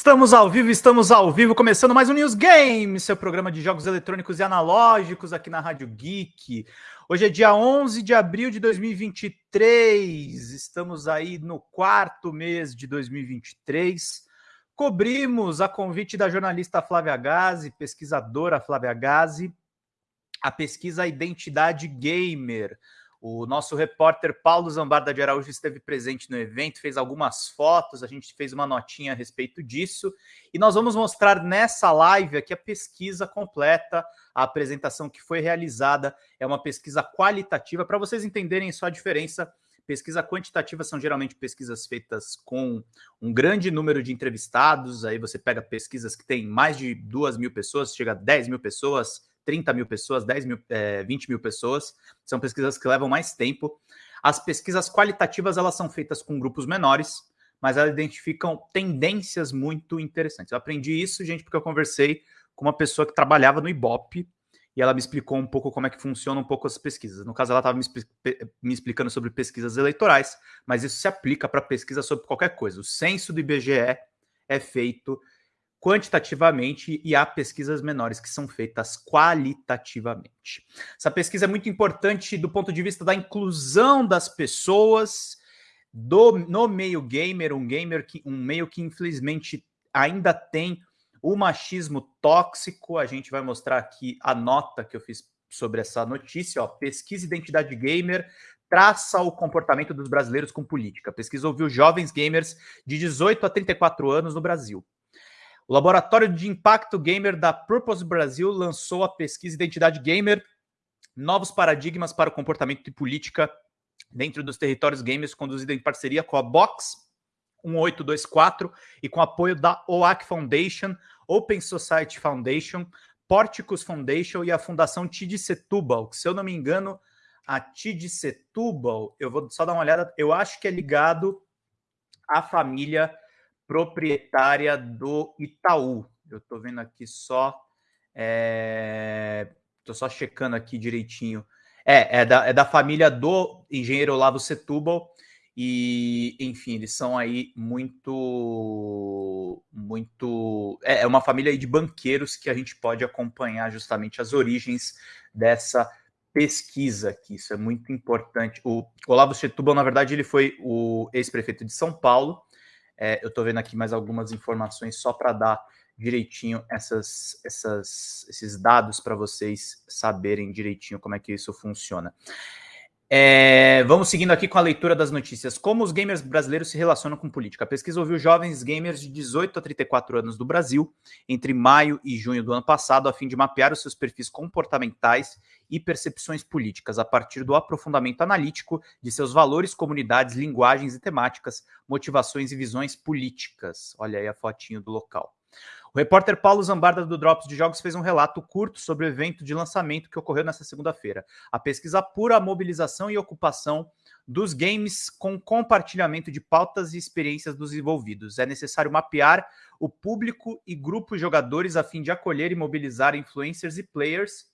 Estamos ao vivo, estamos ao vivo, começando mais um News Game, seu programa de jogos eletrônicos e analógicos aqui na Rádio Geek. Hoje é dia 11 de abril de 2023, estamos aí no quarto mês de 2023. Cobrimos a convite da jornalista Flávia Gazi, pesquisadora Flávia Gazi, a pesquisa Identidade Gamer. O nosso repórter Paulo Zambarda de Araújo esteve presente no evento, fez algumas fotos, a gente fez uma notinha a respeito disso. E nós vamos mostrar nessa live aqui a pesquisa completa, a apresentação que foi realizada. É uma pesquisa qualitativa, para vocês entenderem só a diferença. Pesquisa quantitativa são geralmente pesquisas feitas com um grande número de entrevistados. Aí você pega pesquisas que tem mais de duas mil pessoas, chega a 10 mil pessoas 30 mil pessoas, 10 mil, é, 20 mil pessoas. São pesquisas que levam mais tempo. As pesquisas qualitativas elas são feitas com grupos menores, mas elas identificam tendências muito interessantes. Eu aprendi isso, gente, porque eu conversei com uma pessoa que trabalhava no Ibope e ela me explicou um pouco como é que funciona um pouco as pesquisas. No caso, ela estava me, me, explicando sobre pesquisas eleitorais, mas isso se aplica para pesquisa sobre qualquer coisa. O censo do IBGE é feito quantitativamente e há pesquisas menores que são feitas qualitativamente. Essa pesquisa é muito importante do ponto de vista da inclusão das pessoas do, no meio gamer, um gamer que um meio que infelizmente ainda tem o machismo tóxico. A gente vai mostrar aqui a nota que eu fiz sobre essa notícia, ó, pesquisa identidade gamer traça o comportamento dos brasileiros com política. Pesquisa ouviu jovens gamers de 18 a 34 anos no Brasil. O Laboratório de Impacto Gamer da Purpose Brasil lançou a pesquisa Identidade Gamer, novos paradigmas para o comportamento e política dentro dos territórios gamers, conduzida em parceria com a Box 1824 e com apoio da OAC Foundation, Open Society Foundation, Porticus Foundation e a Fundação Tid Setúbal, que se eu não me engano, a Tid Setúbal, eu vou só dar uma olhada, eu acho que é ligado à família proprietária do Itaú. Eu estou vendo aqui só. Estou é, só checando aqui direitinho. É, é da, é da família do engenheiro Olavo Setúbal. E, enfim, eles são aí muito. muito é, é uma família de banqueiros que a gente pode acompanhar justamente as origens dessa pesquisa aqui. Isso é muito importante. O Olavo Setúbal, na verdade, ele foi o ex-prefeito de São Paulo é, eu estou vendo aqui mais algumas informações só para dar direitinho essas, essas, esses dados para vocês saberem direitinho como é que isso funciona. É, vamos seguindo aqui com a leitura das notícias. Como os gamers brasileiros se relacionam com política? A pesquisa ouviu jovens gamers de 18 a 34 anos do Brasil entre maio e junho do ano passado, a fim de mapear os seus perfis comportamentais e percepções políticas, a partir do aprofundamento analítico de seus valores, comunidades, linguagens e temáticas, motivações e visões políticas. Olha aí a fotinho do local. O repórter Paulo Zambarda do Drops de Jogos fez um relato curto sobre o evento de lançamento que ocorreu nesta segunda-feira. A pesquisa apura a mobilização e ocupação dos games com compartilhamento de pautas e experiências dos envolvidos. É necessário mapear o público e grupos jogadores a fim de acolher e mobilizar influencers e players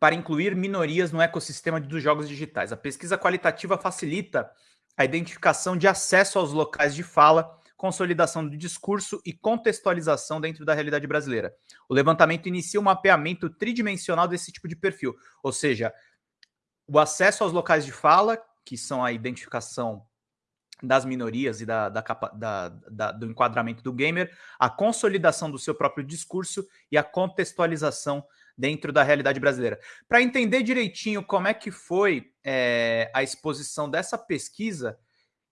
para incluir minorias no ecossistema dos jogos digitais. A pesquisa qualitativa facilita a identificação de acesso aos locais de fala consolidação do discurso e contextualização dentro da realidade brasileira. O levantamento inicia um mapeamento tridimensional desse tipo de perfil, ou seja, o acesso aos locais de fala, que são a identificação das minorias e da, da, da, da, do enquadramento do gamer, a consolidação do seu próprio discurso e a contextualização dentro da realidade brasileira. Para entender direitinho como é que foi é, a exposição dessa pesquisa,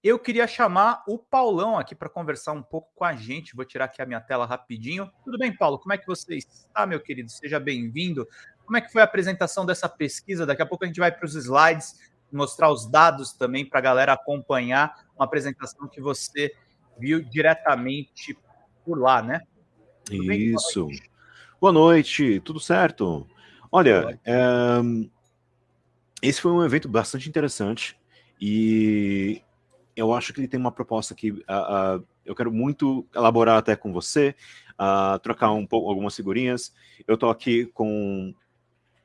eu queria chamar o Paulão aqui para conversar um pouco com a gente. Vou tirar aqui a minha tela rapidinho. Tudo bem, Paulo? Como é que você está, meu querido? Seja bem-vindo. Como é que foi a apresentação dessa pesquisa? Daqui a pouco a gente vai para os slides, mostrar os dados também para a galera acompanhar uma apresentação que você viu diretamente por lá, né? Tudo Isso. Boa noite. Boa noite, tudo certo? Olha, é... esse foi um evento bastante interessante e eu acho que ele tem uma proposta que uh, uh, eu quero muito elaborar até com você, uh, trocar um pouco algumas figurinhas. Eu estou aqui com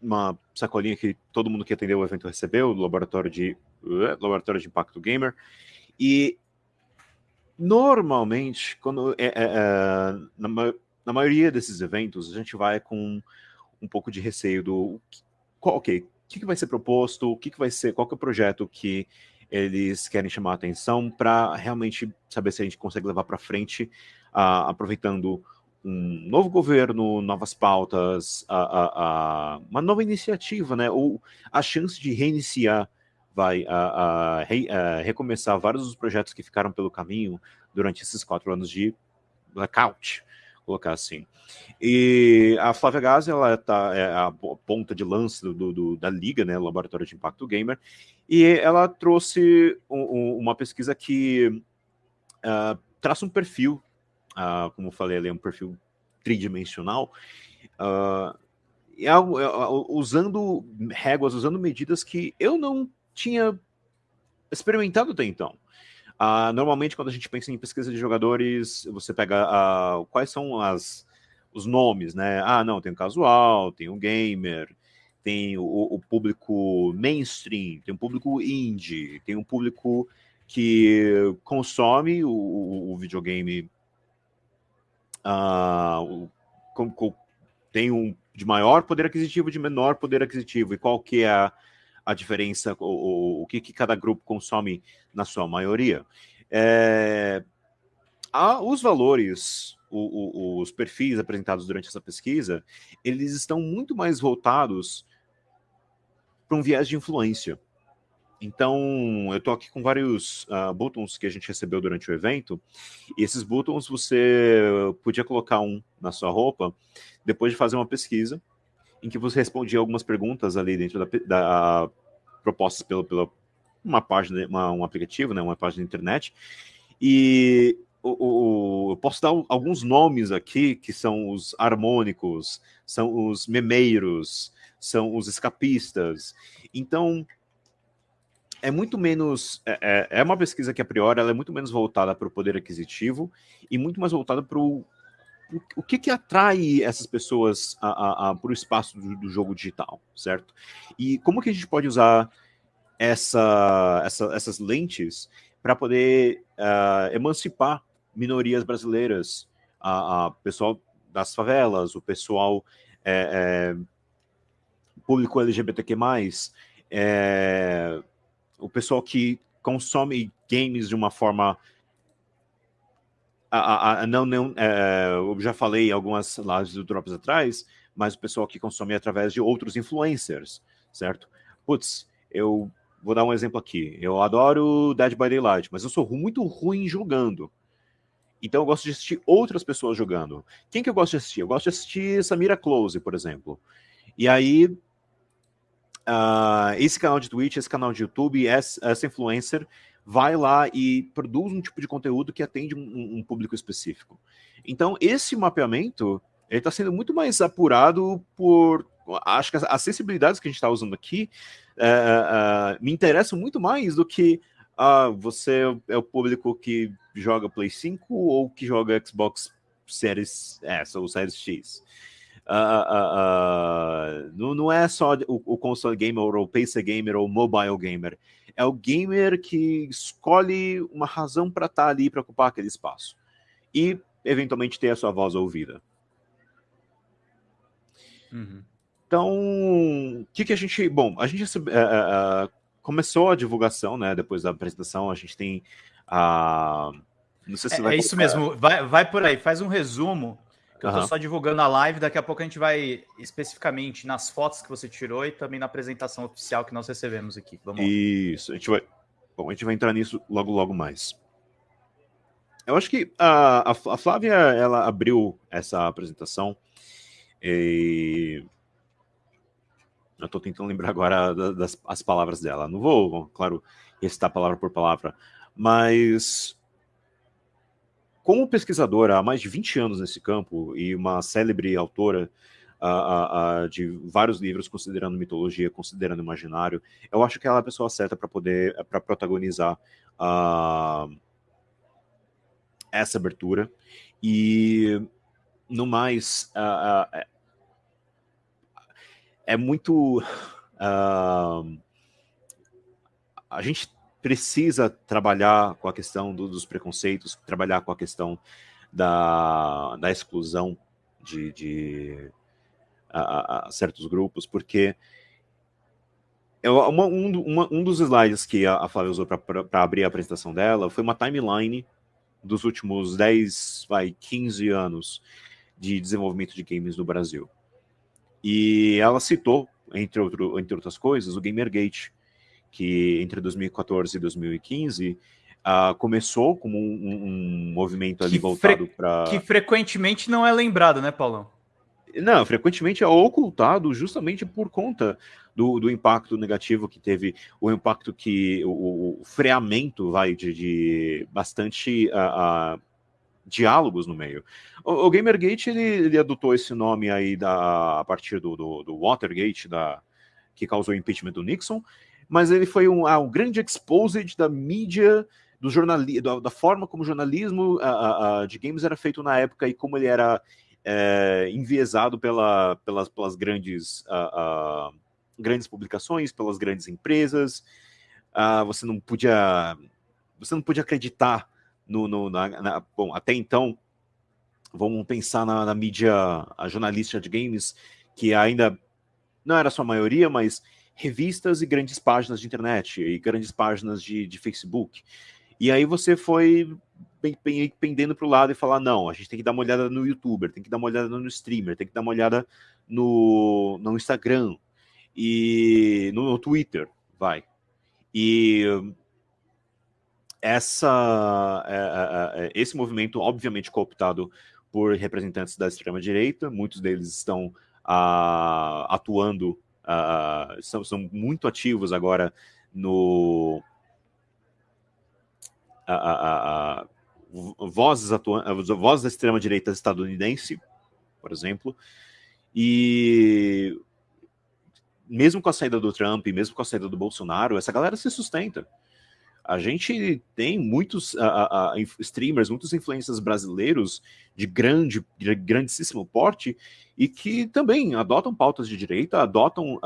uma sacolinha que todo mundo que atendeu o evento recebeu, do laboratório de, laboratório de Impacto Gamer. E normalmente, quando é, é, é, na, na, maioria desses eventos, a gente vai com um pouco de receio do qual, ok, o que, que vai ser proposto, o que, que vai ser, qual que é o projeto que eles querem chamar a atenção para realmente saber se a gente consegue levar para frente, uh, aproveitando um novo governo, novas pautas, uh, uh, uma nova iniciativa, né? Ou a chance de reiniciar, vai re, recomeçar vários dos projetos que ficaram pelo caminho durante esses quatro anos de blackout, colocar assim. E a Flávia Gazi, ela tá, é a ponta de lança do, do, da Liga, né, Laboratório de Impacto Gamer, e ela trouxe um, um, uma pesquisa que uh, traça um perfil, uh, como eu falei ali, um perfil tridimensional, uh, usando réguas, usando medidas que eu não tinha experimentado até então. Uh, normalmente, quando a gente pensa em pesquisa de jogadores, você pega uh, quais são as, os nomes, né? Ah, não, tem o casual, tem o gamer, tem o, o público mainstream, tem o público indie, tem um público que consome o, o videogame uh, com, com, tem um de maior poder aquisitivo, de menor poder aquisitivo, e qual que é a, a diferença, o, o que, que cada grupo consome na sua maioria. É, a, os valores, o, o, os perfis apresentados durante essa pesquisa, eles estão muito mais voltados para um viés de influência. Então, eu estou aqui com vários uh, buttons que a gente recebeu durante o evento, e esses buttons você podia colocar um na sua roupa depois de fazer uma pesquisa, em que você respondia algumas perguntas ali dentro da, da propostas pela, pela uma página, uma, um aplicativo, né, uma página da internet, e o, o, eu posso dar alguns nomes aqui que são os harmônicos, são os memeiros, são os escapistas. Então, é muito menos. É, é, é uma pesquisa que, a priori, ela é muito menos voltada para o poder aquisitivo e muito mais voltada para o o que, que atrai essas pessoas para o espaço do, do, jogo digital, certo? E como que a gente pode usar essa, essa essas lentes para poder uh, emancipar minorias brasileiras, a, pessoal das favelas, o pessoal é, é, público LGBTQ+, o pessoal que consome games de uma forma a, a, não, não é, eu já falei algumas lives do Drops atrás, mas o pessoal que consome através de outros influencers, certo? Putz, eu vou dar um exemplo aqui. Eu adoro Dead by Daylight, mas eu sou muito ruim jogando. Então eu gosto de assistir outras pessoas jogando. Quem que eu gosto de assistir? Eu gosto de assistir Samira Close, por exemplo. E aí, uh, esse canal de Twitch, esse canal de YouTube, essa, essa influencer vai lá e produz um tipo de conteúdo que atende um, um público específico. Então, esse mapeamento está sendo muito mais apurado por. Acho que as, sensibilidades que a gente está usando aqui uh, uh, me interessam muito mais do que uh, você é o público que joga Play 5 ou que joga Xbox Series S ou Series X. não, não é só o, o console gamer ou o PC gamer ou o mobile gamer é o gamer que escolhe uma razão para estar tá ali para ocupar aquele espaço e eventualmente ter a sua voz ouvida. Uhum. Então, o que, que a gente. Bom, a gente uh, uh, começou a divulgação, né? Depois da apresentação, a gente tem a. Não sei se é, vai. É isso mesmo, vai, vai por aí, faz um resumo eu estou só divulgando a live, daqui a pouco a gente vai especificamente nas fotos que você tirou e também na apresentação oficial que nós recebemos aqui. Vamos Isso, a gente vai. Bom, a gente vai entrar nisso logo, logo mais. Eu acho que a, a Flávia ela abriu essa apresentação e eu estou tentando lembrar agora das, das palavras dela. Não vou, claro, recitar palavra por palavra, mas como pesquisadora há mais de 20 anos nesse campo e uma célebre autora de vários livros considerando mitologia, considerando imaginário, eu acho que ela é a pessoa certa para poder para protagonizar essa abertura. E no mais é, é muito a gente precisa trabalhar com a questão do, dos preconceitos, trabalhar com a questão da, da exclusão de, de a, a certos grupos, porque uma, um, uma, um, dos slides que a, a Flávia usou para abrir a apresentação dela foi uma timeline dos últimos 10, vai, 15 anos de desenvolvimento de games no Brasil. E ela citou, entre, outro, entre outras coisas, o Gamergate, que entre 2014 e 2015 uh, começou como um, um movimento ali que voltado para. Que frequentemente não é lembrado, né, Paulão? Não, frequentemente é ocultado justamente por conta do, do impacto negativo que teve, o impacto que o, o freamento vai de, de bastante uh, uh, diálogos no meio. O, o Gamergate ele, ele, adotou esse nome aí da, a partir do, do, do Watergate, da, que causou o impeachment do Nixon, mas ele foi um, ah, um grande exposed da mídia do jornalismo, da, da, forma como o jornalismo de games era feito na época e como ele era é, enviesado pela, pelas, pelas grandes, grandes publicações, pelas grandes empresas. você não podia você não podia acreditar no, no na, na, bom até então vamos pensar na, na mídia a jornalista de games que ainda não era sua maioria, mas revistas e grandes páginas de internet e grandes páginas de, de Facebook. E aí você foi pendendo para o lado e falar: não, a gente tem que dar uma olhada no youtuber, tem que dar uma olhada no streamer, tem que dar uma olhada no, no Instagram e no, no Twitter, vai. E essa, é, é, é, esse movimento, obviamente, cooptado por representantes da extrema-direita, muitos deles estão uh, atuando, uh, são, são muito ativos agora no, a, vozes, vozes da extrema-direita estadunidense, por exemplo, e mesmo com a saída do Trump, mesmo com a saída do Bolsonaro, essa galera se sustenta. A gente tem muitos a, a, streamers, muitos influencers brasileiros de grande, de grandíssimo porte e que também adotam pautas de direita, adotam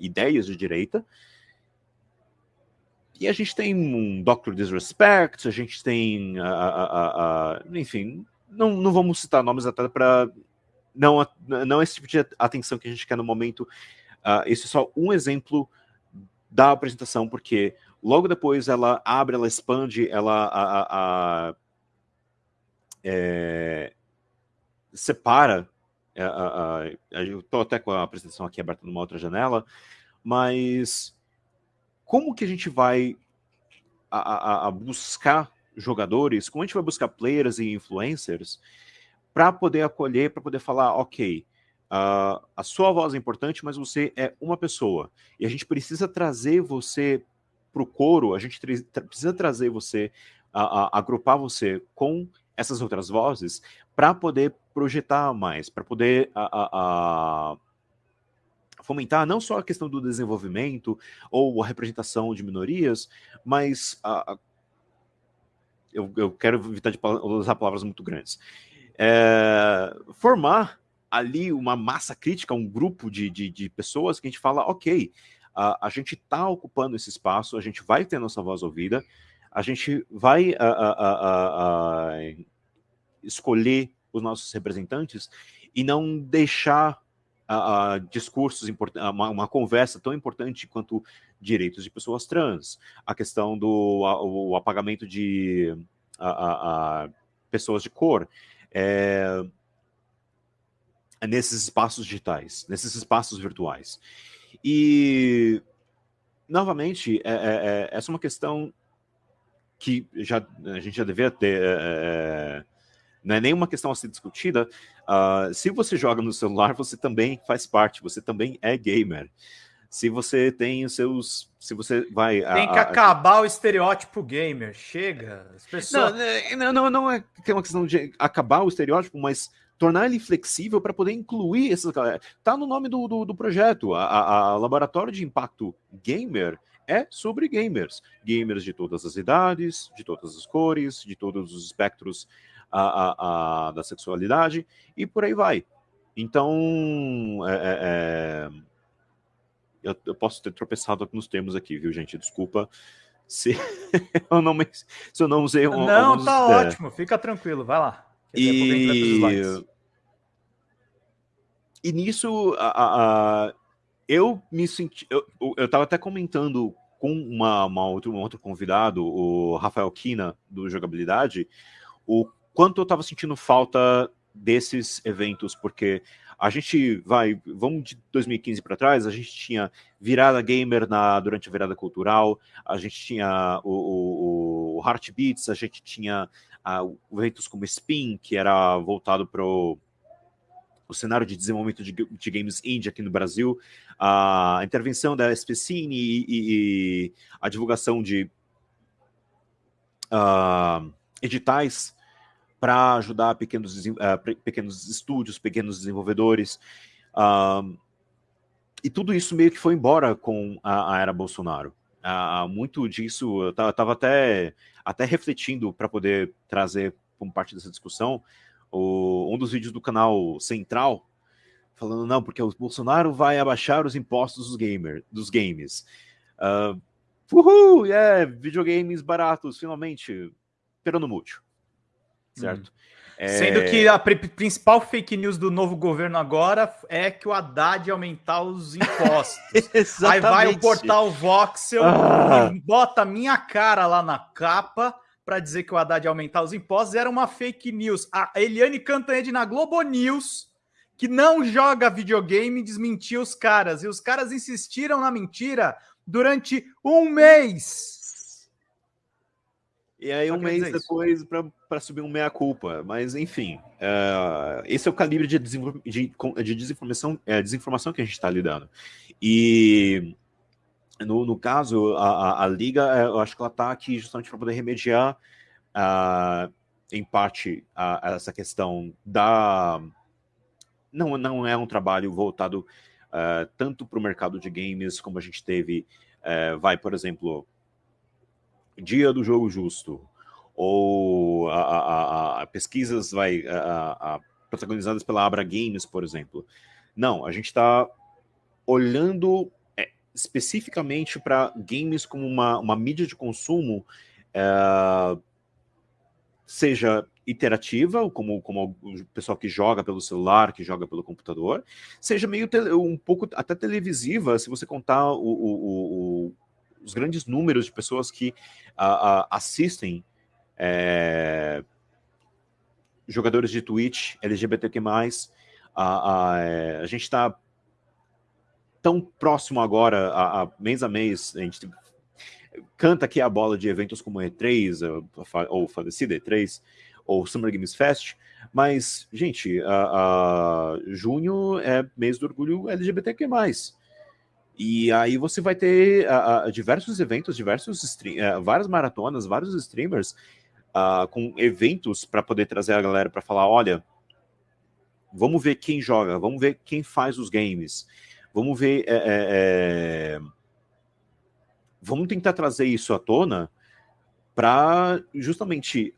ideias de direita e a gente tem um Doctor Disrespect, a gente tem. A, a, a, enfim, não, não vamos citar nomes até para. Não, não esse tipo de atenção que a gente quer no momento. Uh, esse é só um exemplo da apresentação, porque logo depois ela abre, ela expande, ela a, a, é, separa. A, eu estou até com a apresentação aqui aberta numa outra janela, mas como que a gente vai a, a, a buscar jogadores, como a gente vai buscar players e influencers para poder acolher, para poder falar, ok, uh, a sua voz é importante, mas você é uma pessoa e a gente precisa trazer você para o coro, a gente precisa trazer você, uh, agrupar você com essas outras vozes para poder projetar mais, para poder uh, fomentar não só a questão do desenvolvimento ou a representação de minorias, mas a, a, eu, eu, quero evitar de usar palavras muito grandes. É, formar ali uma massa crítica, um grupo de, de, de pessoas que a gente fala, ok, a, a gente está ocupando esse espaço, a gente vai ter nossa voz ouvida, a gente vai escolher os nossos representantes e não deixar discursos uma, uma, conversa tão importante quanto direitos de pessoas trans, a questão do a, o apagamento de a, pessoas de cor, é, nesses espaços digitais, nesses espaços virtuais. E, novamente, é, é, é essa é uma questão que já, a gente já devia ter é, é não é nenhuma questão a ser discutida. Uh, se você joga no celular, você também faz parte, você também é gamer. Se você tem os seus. Se você vai. Tem que a, acabar a... o estereótipo gamer. Chega. As pessoas... Não, não, não é que é uma questão de acabar o estereótipo, mas tornar ele flexível para poder incluir essas galera. Tá no nome do, do, do projeto. A, a, a, Laboratório de Impacto Gamer é sobre gamers. Gamers de todas as idades, de todas as cores, de todos os espectros a, a, a, da sexualidade e por aí vai. Então, é, é, é, eu, eu, posso ter tropeçado nos termos aqui, viu, gente? Desculpa. se eu não, se eu não usei um, Não, alguns, tá é... ótimo, fica tranquilo, vai lá. E... e nisso, a, a, eu me senti. Eu, eu tava até comentando com uma, uma outro, um outro convidado, o Rafael Kina, do Jogabilidade, o quanto eu tava sentindo falta desses eventos, porque a gente vai, vamos de 2015 para trás, a gente tinha virada gamer na, durante a virada cultural, a gente tinha o, o, o Heartbeats, a gente tinha eventos como Spin, que era voltado para o cenário de desenvolvimento de, de, games indie aqui no Brasil, a intervenção da SPCine e, e, e a divulgação de uh, editais para ajudar pequenos, uh, pequenos estúdios, pequenos desenvolvedores. Uh, e tudo isso meio que foi embora com a, a era Bolsonaro. Uh, muito disso, eu estava até, até refletindo para poder trazer como parte dessa discussão o, um dos vídeos do canal Central, falando, não, porque o Bolsonaro vai abaixar os impostos dos, gamer, dos games. Uh, uhul, yeah, videogames baratos, finalmente, pero no certo? Hum. É... Sendo que a principal fake news do novo governo agora é que o Haddad ia aumentar os impostos. Aí vai o portal Voxel ah. e bota minha cara lá na capa para dizer que o Haddad ia aumentar os impostos. Era uma fake news. A Eliane Cantanhede na Globo News, que não joga videogame, desmentiu os caras. E os caras insistiram na mentira durante um mês. E aí, um mês depois, para subir um meia-culpa. Mas, enfim, uh, esse é o calibre de, desinform de, de desinformação, é, desinformação que a gente está lidando. E, no, no caso, a, a, a, Liga, é, eu acho que ela está aqui justamente para poder remediar, uh, em parte, a, essa questão da. Não, não é um trabalho voltado uh, tanto para o mercado de games, como a gente teve, vai, por exemplo dia do jogo justo, ou a, a, a pesquisas vai, a, protagonizadas pela Abra Games, por exemplo. Não, a gente está olhando é, especificamente para games como uma, uma mídia de consumo, é, seja iterativa, como, como o pessoal que joga pelo celular, que joga pelo computador, seja meio um pouco até televisiva, se você contar o, o, o os grandes números de pessoas que uh, uh, assistem é, jogadores de Twitch, LGBTQ+, a, a, é, a gente está tão próximo agora, a, a, mês a mês, a gente canta aqui a bola de eventos como E3, ou falecida E3, ou Summer Games Fest, mas, gente, a, a, junho é mês do orgulho LGBTQ+. E aí você vai ter uh, diversos eventos, diversos uh, várias maratonas, vários streamers uh, com eventos para poder trazer a galera para falar, olha, vamos ver quem joga, vamos ver quem faz os games, vamos ver, é, é, é... vamos tentar trazer isso à tona para justamente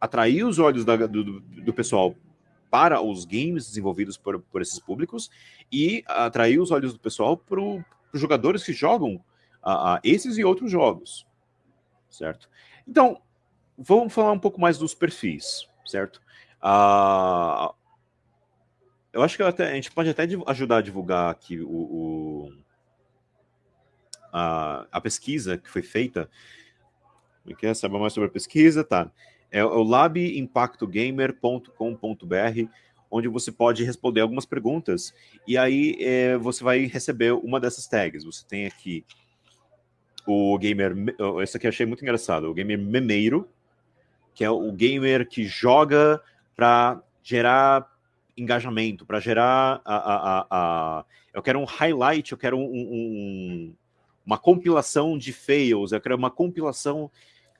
atrair os olhos da, do, do pessoal para os games desenvolvidos por, por esses públicos e atrair os olhos do pessoal para os jogadores que jogam uh, uh, esses e outros jogos, certo? Então, vamos falar um pouco mais dos perfis, certo? Uh, eu acho que até, a gente pode até ajudar a divulgar aqui o, o a, a, pesquisa que foi feita. Quer é é? saber mais sobre a pesquisa? Tá é o labimpactogamer.com.br, onde você pode responder algumas perguntas e aí é, você vai receber uma dessas tags. Você tem aqui o gamer, esse aqui eu achei muito engraçado, o gamer memeiro, que é o gamer que joga para gerar engajamento, para gerar a, a, a, eu quero um highlight, eu quero um, um, uma compilação de fails, eu quero uma compilação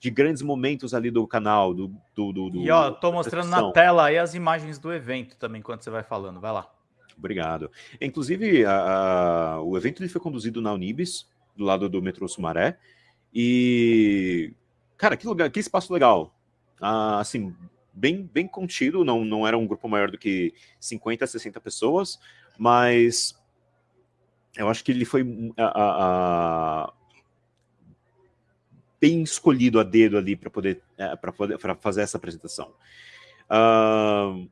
de grandes momentos ali do canal, do. do, do, do e ó, tô mostrando na tela aí as imagens do evento também, enquanto você vai falando. Vai lá. Obrigado. Inclusive, a, a, o evento ele foi conduzido na Unibis, do lado do metrô Sumaré. E. Cara, que lugar, que espaço legal. Ah, assim, bem, bem contido, não, não era um grupo maior do que 50, 60 pessoas, mas eu acho que ele foi a, a, bem escolhido a dedo ali para poder, é, poder pra fazer essa apresentação. Uh,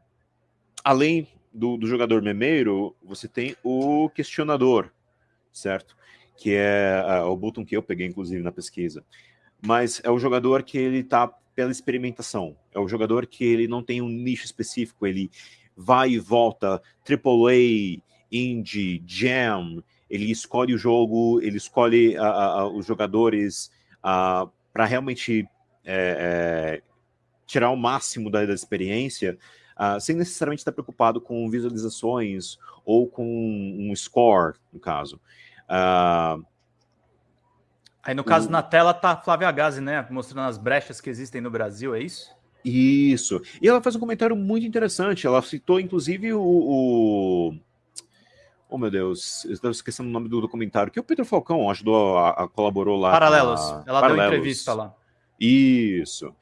além do, do, jogador memeiro, você tem o questionador, certo? Que é uh, o botão que eu peguei, inclusive, na pesquisa. Mas é o jogador que ele está pela experimentação. É o jogador que ele não tem um nicho específico, ele vai e volta, AAA, Indie, Jam, ele escolhe o jogo, ele escolhe uh, uh, os jogadores para realmente é, é, tirar o máximo da, da experiência, sem necessariamente estar preocupado com visualizações ou com um score, no caso. Aí, no caso, o... na tela tá Flávia Gazi, né? Mostrando as brechas que existem no Brasil, é isso? Isso. E ela faz um comentário muito interessante. Ela citou, inclusive, o. o... Oh, meu Deus, eu estou esquecendo o nome do documentário, que o Pedro Falcão ajudou, a, a colaborou lá. Paralelos. Ela Paralelos. deu entrevista lá. Isso.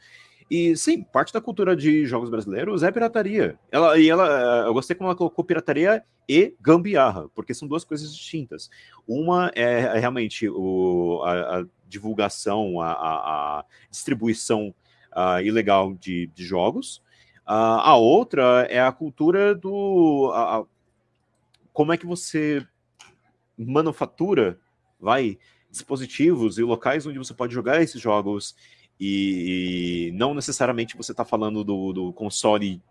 E sim, parte da cultura de jogos brasileiros é pirataria. Ela, e ela, eu gostei como ela colocou pirataria e gambiarra, porque são duas coisas distintas. Uma é, é realmente o, a, a divulgação, a, a, a distribuição uh, ilegal de, de jogos. Uh, a outra é a cultura do. A, como é que você manufatura, vai, dispositivos e locais onde você pode jogar esses jogos e, não necessariamente você está falando do, do console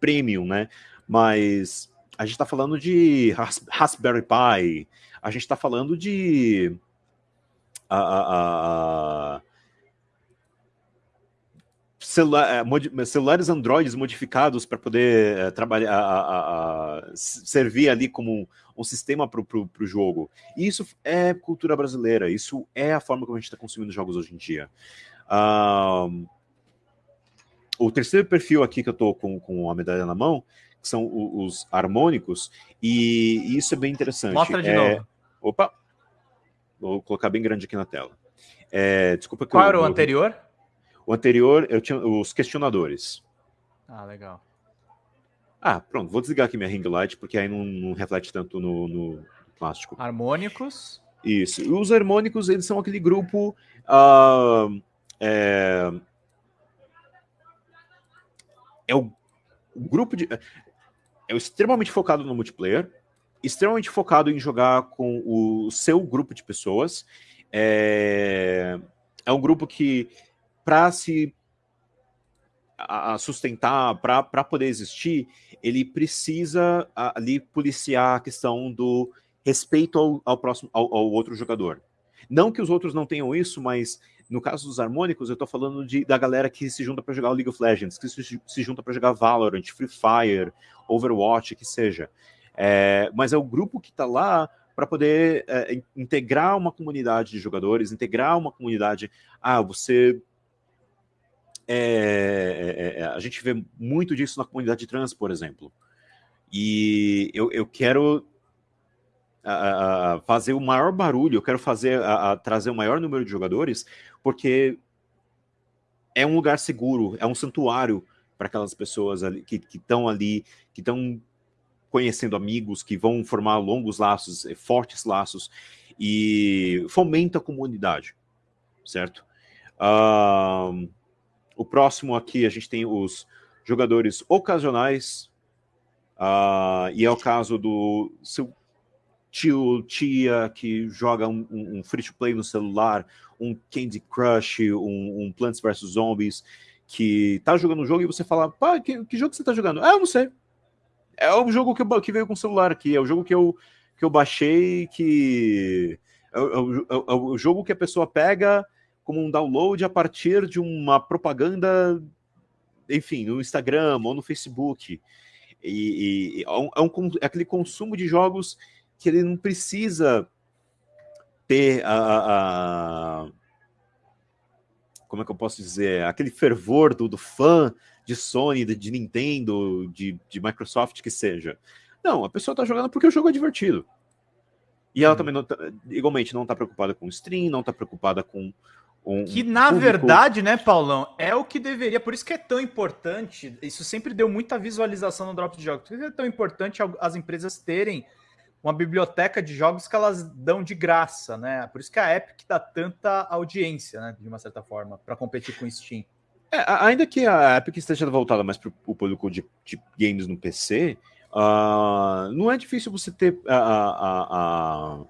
premium, né? Mas a gente está falando de Raspberry Pi, a gente está falando de a, a, a, celular, é, celulares Androids modificados para poder é, trabalhar, a, a, a, servir ali como um sistema para o jogo. E isso é cultura brasileira, isso é a forma como a gente está consumindo jogos hoje em dia. Um, o terceiro perfil aqui que eu estou com, com a medalha na mão são os harmônicos, e isso é bem interessante. Mostra de é... novo. Opa! Vou colocar bem grande aqui na tela. É, desculpa Qual era o eu... O anterior, eu tinha os questionadores. Ah, legal. Ah, pronto, vou desligar aqui minha ring light, porque aí não, não reflete tanto no, no, plástico. Harmônicos. Isso. E os harmônicos, eles são aquele grupo. Uh, é, é o, o grupo de. É extremamente focado no multiplayer, extremamente focado em jogar com o seu grupo de pessoas. É, é um grupo que para se a, sustentar, para poder existir, ele precisa ali policiar a questão do respeito ao, ao próximo ao, ao, outro jogador. Não que os outros não tenham isso, mas no caso dos harmônicos, eu estou falando de, da galera que se junta para jogar League of Legends, que se, se junta para jogar Valorant, Free Fire, Overwatch, que seja. É, mas é o grupo que está lá para poder é, integrar uma comunidade de jogadores, integrar uma comunidade. Ah, você é, é, é, a gente vê muito disso na comunidade trans, por exemplo. E eu, eu quero a, a fazer o maior barulho, eu quero fazer a, trazer o maior número de jogadores, porque é um lugar seguro, é um santuário para aquelas pessoas ali, que estão ali, que estão conhecendo amigos, que vão formar longos laços, eh, fortes laços, e fomenta a comunidade, certo? Uh, o próximo aqui a gente tem os jogadores ocasionais, uh, e é o caso do seu tio, tia que joga um, um, um free-to-play no celular, um Candy Crush, um, um, Plants vs Zombies, que tá jogando um jogo e você fala, pá, que, que jogo você tá jogando? Ah, eu não sei. É o jogo que, eu, que veio com o celular aqui, é o jogo que eu, que eu baixei, que... É, é, é, é o jogo que a pessoa pega como um download a partir de uma propaganda, enfim, no Instagram ou no Facebook. E, e é, um, é, aquele consumo de jogos que ele não precisa ter a, a, a, como é que eu posso dizer, aquele fervor do, do fã de Sony, de, de Nintendo, de, de, Microsoft, que seja. Não, a pessoa está jogando porque o jogo é divertido. E ela hum. também, não tá, igualmente, não está preocupada com stream, não está preocupada com um que na público... verdade, né, Paulão, é o que deveria, por isso que é tão importante. Isso sempre deu muita visualização no drop de jogos. Por isso é tão importante as empresas terem uma biblioteca de jogos que elas dão de graça, né? Por isso que a Epic dá tanta audiência, né? De uma certa forma, para competir com o Steam. É, ainda que a Epic esteja voltada mais para o público de, de, games no PC, uh, ah, não é difícil você ter a, a, a,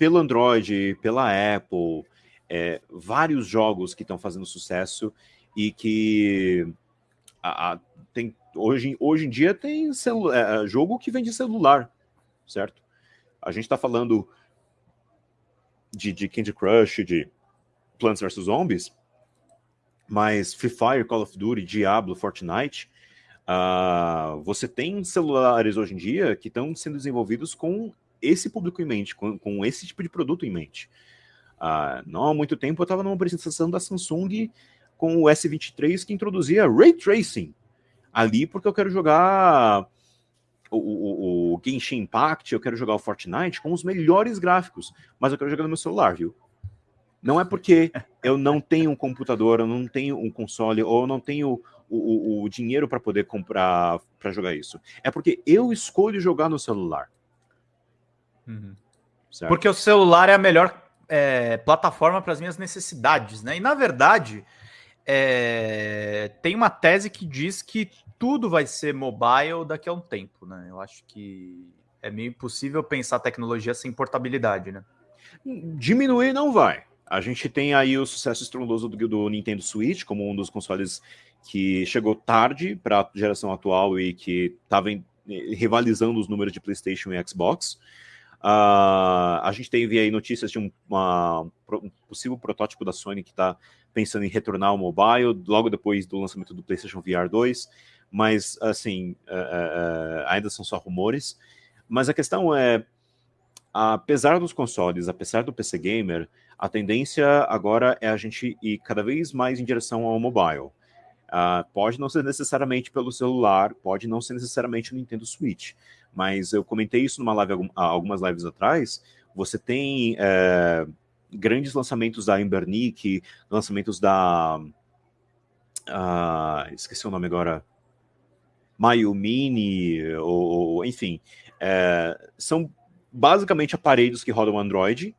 pelo Android, pela Apple, é, vários jogos que estão fazendo sucesso e que a, a, tem, hoje, hoje em dia tem é, é, jogo que vem de celular, certo? A gente está falando de, de Candy Crush, de Plants vs Zombies, mas Free Fire, Call of Duty, Diablo, Fortnite, uh, você tem celulares hoje em dia que estão sendo desenvolvidos com esse público em mente, com, com esse tipo de produto em mente. Uh, não há muito tempo eu estava numa apresentação da Samsung com o S23 que introduzia Ray Tracing ali porque eu quero jogar o, o, o, Genshin Impact, eu quero jogar o Fortnite com os melhores gráficos, mas eu quero jogar no meu celular, viu? Não é porque eu não tenho um computador, eu não tenho um console, ou eu não tenho o, o dinheiro para poder comprar para jogar isso. É porque eu escolho jogar no celular. Uhum. Porque o celular é a melhor é, plataforma para as minhas necessidades, né? E na verdade, é, tem uma tese que diz que tudo vai ser mobile daqui a um tempo, né? Eu acho que é meio impossível pensar tecnologia sem portabilidade, né? Diminuir não vai. A gente tem aí o sucesso estrondoso do, do Nintendo Switch como um dos consoles que chegou tarde para a geração atual e que estava rivalizando os números de PlayStation e Xbox. Uh, a gente teve aí notícias de um, uma, um possível protótipo da Sony que está pensando em retornar ao mobile logo depois do lançamento do PlayStation VR 2, mas assim, uh, uh, ainda são só rumores. Mas a questão é, apesar dos consoles, apesar do PC Gamer, a tendência agora é a gente ir cada vez mais em direção ao mobile. Uh, pode não ser necessariamente pelo celular, pode não ser necessariamente no Nintendo Switch, mas eu comentei isso numa live algumas lives atrás. Você tem é, grandes lançamentos da Embernick, lançamentos da. Uh, esqueci o nome agora. Mayumini, ou, ou enfim. É, são basicamente aparelhos que rodam Android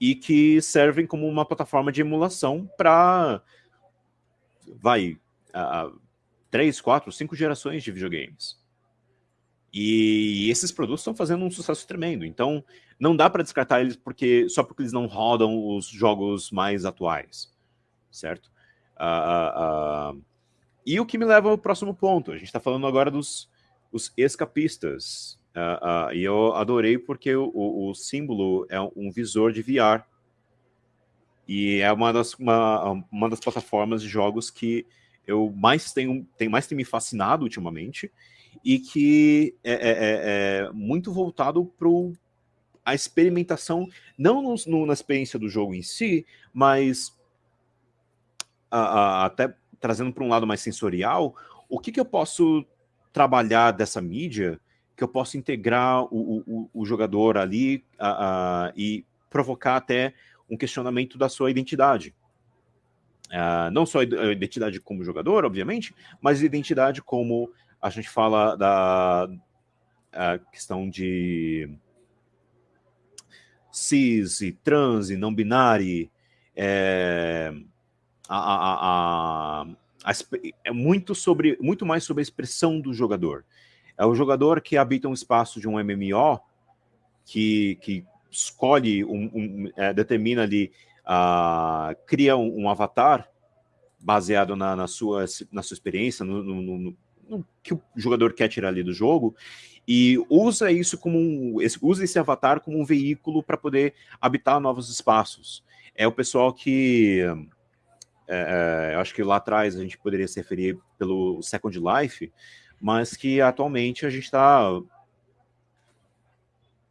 e que servem como uma plataforma de emulação para. Vai, uh, três, quatro, cinco gerações de videogames. E esses produtos estão fazendo um sucesso tremendo. Então, não dá para descartar eles porque só porque eles não rodam os jogos mais atuais, certo? Uh, uh, uh, e o que me leva ao próximo ponto. A gente está falando agora dos os escapistas. e eu adorei porque o, o, o, símbolo é um visor de VR. E é uma das, uma, uma das plataformas de jogos que eu mais tenho, tem mais tem me fascinado ultimamente e que é, é, é, é muito voltado para a experimentação, não no, no, na experiência do jogo em si, mas a, a, até trazendo para um lado mais sensorial, o que, que eu posso trabalhar dessa mídia que eu posso integrar o, o, o jogador ali a, e provocar até um questionamento da sua identidade. Uh, não só a identidade como jogador, obviamente, mas identidade como a gente fala da questão de cis e trans e não binário, é, a, a, a, é muito sobre muito mais sobre a expressão do jogador. É o jogador que habita um espaço de um MMO que, que escolhe um, um é, determina ali uh, cria um, um, avatar baseado na, na, sua, na sua experiência, no, no, que o jogador quer tirar ali do jogo, e usa isso como um, usa esse avatar como um veículo para poder habitar novos espaços. É o pessoal que é, é, eu acho que lá atrás a gente poderia se referir pelo Second Life, mas que atualmente a gente está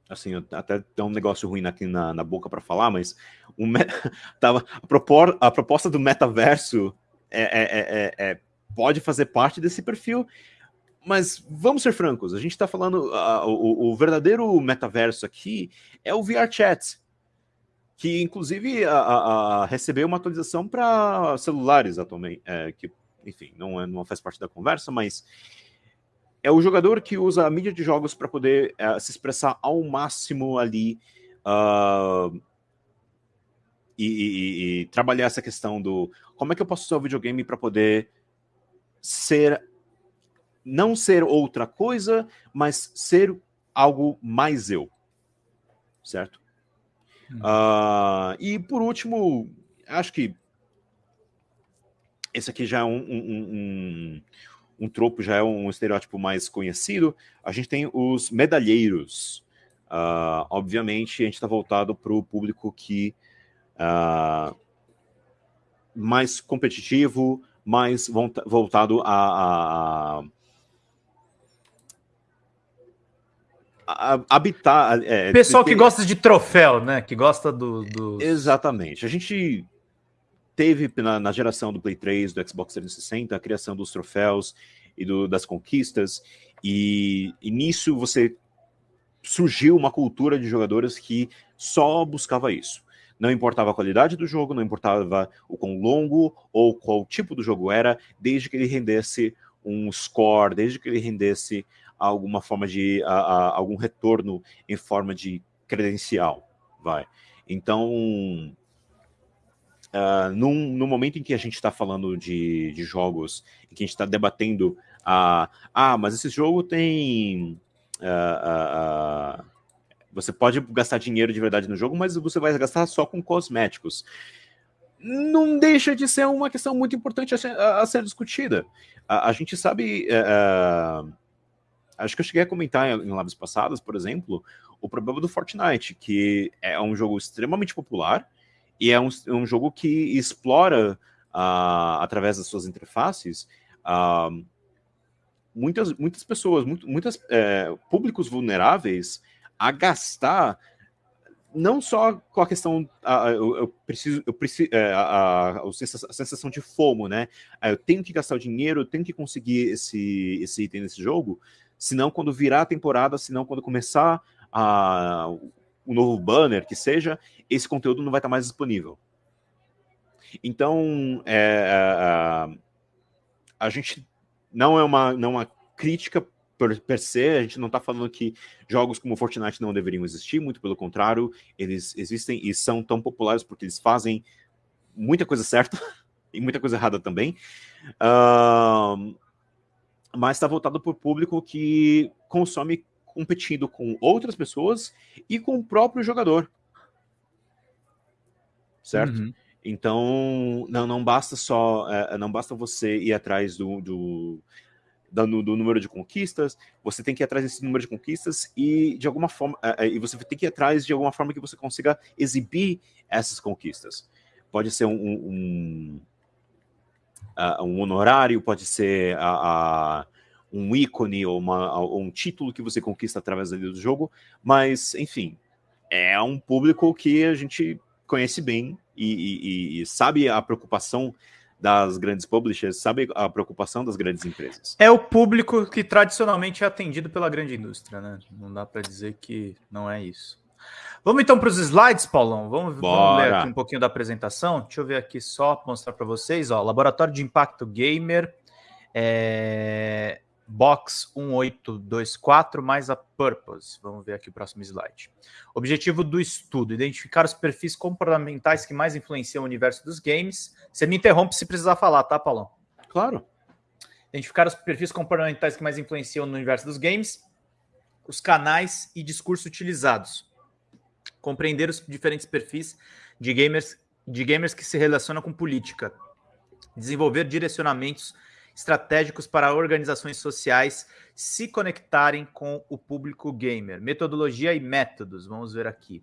assim, até tem um negócio ruim aqui na, na boca para falar, mas o tava, a, propor, a proposta do metaverso é, é, é, é, pode fazer parte desse perfil, mas vamos ser francos, a gente está falando, uh, o, o, verdadeiro metaverso aqui é o VR Chat, que inclusive recebeu uma atualização para celulares atualmente, é, que, enfim, não, é, não faz parte da conversa, mas é o jogador que usa a mídia de jogos para poder uh, se expressar ao máximo ali uh, e, e, e, trabalhar essa questão do como é que eu posso usar o videogame para poder ser não ser outra coisa, mas ser algo mais eu, certo? Hum. Uh, e por último, acho que esse aqui já é um, um, um, um, tropo, já é um estereótipo mais conhecido. A gente tem os medalheiros. Uh, obviamente, a gente está voltado para o público que uh, mais competitivo, mais voltado a, a, a habitar. É, Pessoal que gosta de troféu, né? Que gosta do, do. Exatamente. A gente teve na, na, geração do Play 3, do Xbox 360, a criação dos troféus e do, das conquistas, e, e, nisso você surgiu uma cultura de jogadores que só buscava isso. Não importava a qualidade do jogo, não importava o quão longo ou qual tipo do jogo era, desde que ele rendesse um score, desde que ele rendesse alguma forma de a, a, algum retorno em forma de credencial, vai. Então, Uh, num, no momento em que a gente está falando de, de, jogos, em que a gente está debatendo, uh, ah, mas esse jogo tem. Uh, você pode gastar dinheiro de verdade no jogo, mas você vai gastar só com cosméticos. Não deixa de ser uma questão muito importante a ser, a, a ser discutida. A, gente sabe. Eh, acho que eu cheguei a comentar em, lives passadas, por exemplo, o problema do Fortnite, que é um jogo extremamente popular e é um, um jogo que explora, uh, através das suas interfaces, uh, muitas, muitas pessoas, muito, muitas é, públicos vulneráveis a gastar não só com a questão, uh, eu, eu, preciso, eu preciso, é, a, a, a, sensação de fomo, né? Eu tenho que gastar o dinheiro, eu tenho que conseguir esse, esse item nesse jogo, senão quando virar a temporada, senão quando começar a, um novo banner, que seja, esse conteúdo não vai estar mais disponível. Então, é, a, é, é, a gente não é uma, não é uma crítica per, per se, a gente não está falando que jogos como Fortnite não deveriam existir, muito pelo contrário, eles existem e são tão populares porque eles fazem muita coisa certa e muita coisa errada também. Uh, mas está voltado para o público que consome competindo com outras pessoas e com o próprio jogador. Certo? Uhum. Então, não, não basta só, é, não basta você ir atrás do, do, do, do, número de conquistas, você tem que ir atrás desse número de conquistas e de alguma forma, é, é e você tem que ir atrás de alguma forma que você consiga exibir essas conquistas. Pode ser um, um, um, um honorário, pode ser a, a um ícone ou, uma, ou um título que você conquista através do jogo, mas, enfim, é um público que a gente conhece bem e, e, e, sabe a preocupação das grandes publishers, sabe a preocupação das grandes empresas. É o público que tradicionalmente é atendido pela grande indústria, né? Não dá para dizer que não é isso. Vamos então para os slides, Paulão. Vamos, vamos, ler aqui um pouquinho da apresentação. Deixa eu ver aqui só mostrar para vocês. Ó, Laboratório de Impacto Gamer. É... Box 1824 mais a Purpose. Vamos ver aqui o próximo slide. Objetivo do estudo: identificar os perfis comportamentais que mais influenciam o universo dos games. Você me interrompe se precisar falar, tá, Paulão? Claro. Identificar os perfis comportamentais que mais influenciam no universo dos games, os canais e discurso utilizados. Compreender os diferentes perfis de gamers, de gamers que se relacionam com política. Desenvolver direcionamentos estratégicos para organizações sociais se conectarem com o público gamer. Metodologia e métodos, vamos ver aqui.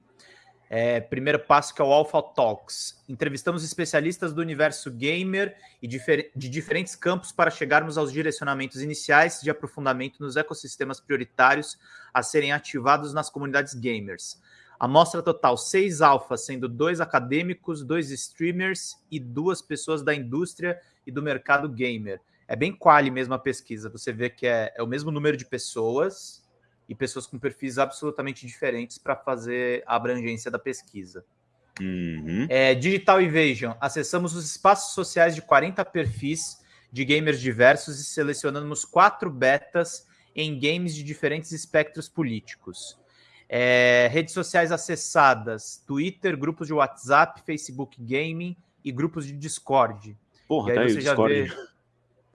É, primeiro passo que é o Alpha Talks. Entrevistamos especialistas do universo gamer e difer de diferentes campos para chegarmos aos direcionamentos iniciais de aprofundamento nos ecossistemas prioritários a serem ativados nas comunidades gamers. Amostra total: seis alfas, sendo dois acadêmicos, dois streamers e duas pessoas da indústria e do mercado gamer é bem quali mesmo a pesquisa. Você vê que é, é o mesmo número de pessoas e pessoas com perfis absolutamente diferentes para fazer a abrangência da pesquisa. Uhum. É, Digital Invasion. Acessamos os espaços sociais de 40 perfis de gamers diversos e selecionamos quatro betas em games de diferentes espectros políticos. É, redes sociais acessadas: Twitter, grupos de WhatsApp, Facebook Gaming e grupos de Discord. Porra, e aí tá você aí, já Discord. vê.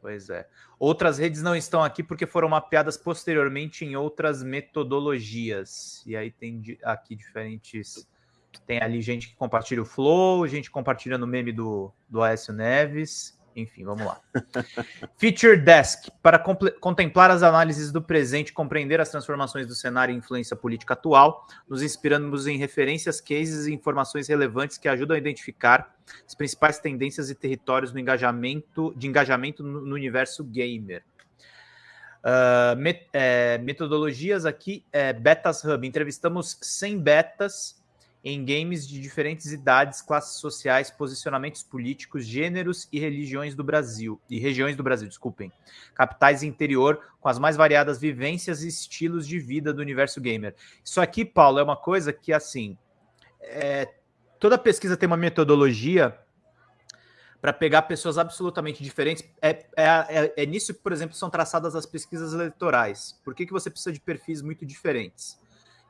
Pois é. Outras redes não estão aqui porque foram mapeadas posteriormente em outras metodologias. E aí tem aqui diferentes. Tem ali gente que compartilha o Flow, gente compartilhando o meme do, do Aécio Neves. Enfim, vamos lá. Feature Desk para contemplar as análises do presente, compreender as transformações do cenário e influência política atual, nos inspiramos em referências, cases e informações relevantes que ajudam a identificar as principais tendências e territórios no engajamento, de engajamento no, universo gamer. Uh, met, é, metodologias aqui, é, Betas Hub. Entrevistamos 100 betas em games de diferentes idades, classes sociais, posicionamentos políticos, gêneros e religiões do Brasil, e regiões do Brasil, desculpem. Capitais interior com as mais variadas vivências e estilos de vida do universo gamer. Isso aqui, Paulo, é uma coisa que assim, é, toda pesquisa tem uma metodologia para pegar pessoas absolutamente diferentes. É, é, é, é, nisso que, por exemplo, são traçadas as pesquisas eleitorais. Por que, que você precisa de perfis muito diferentes?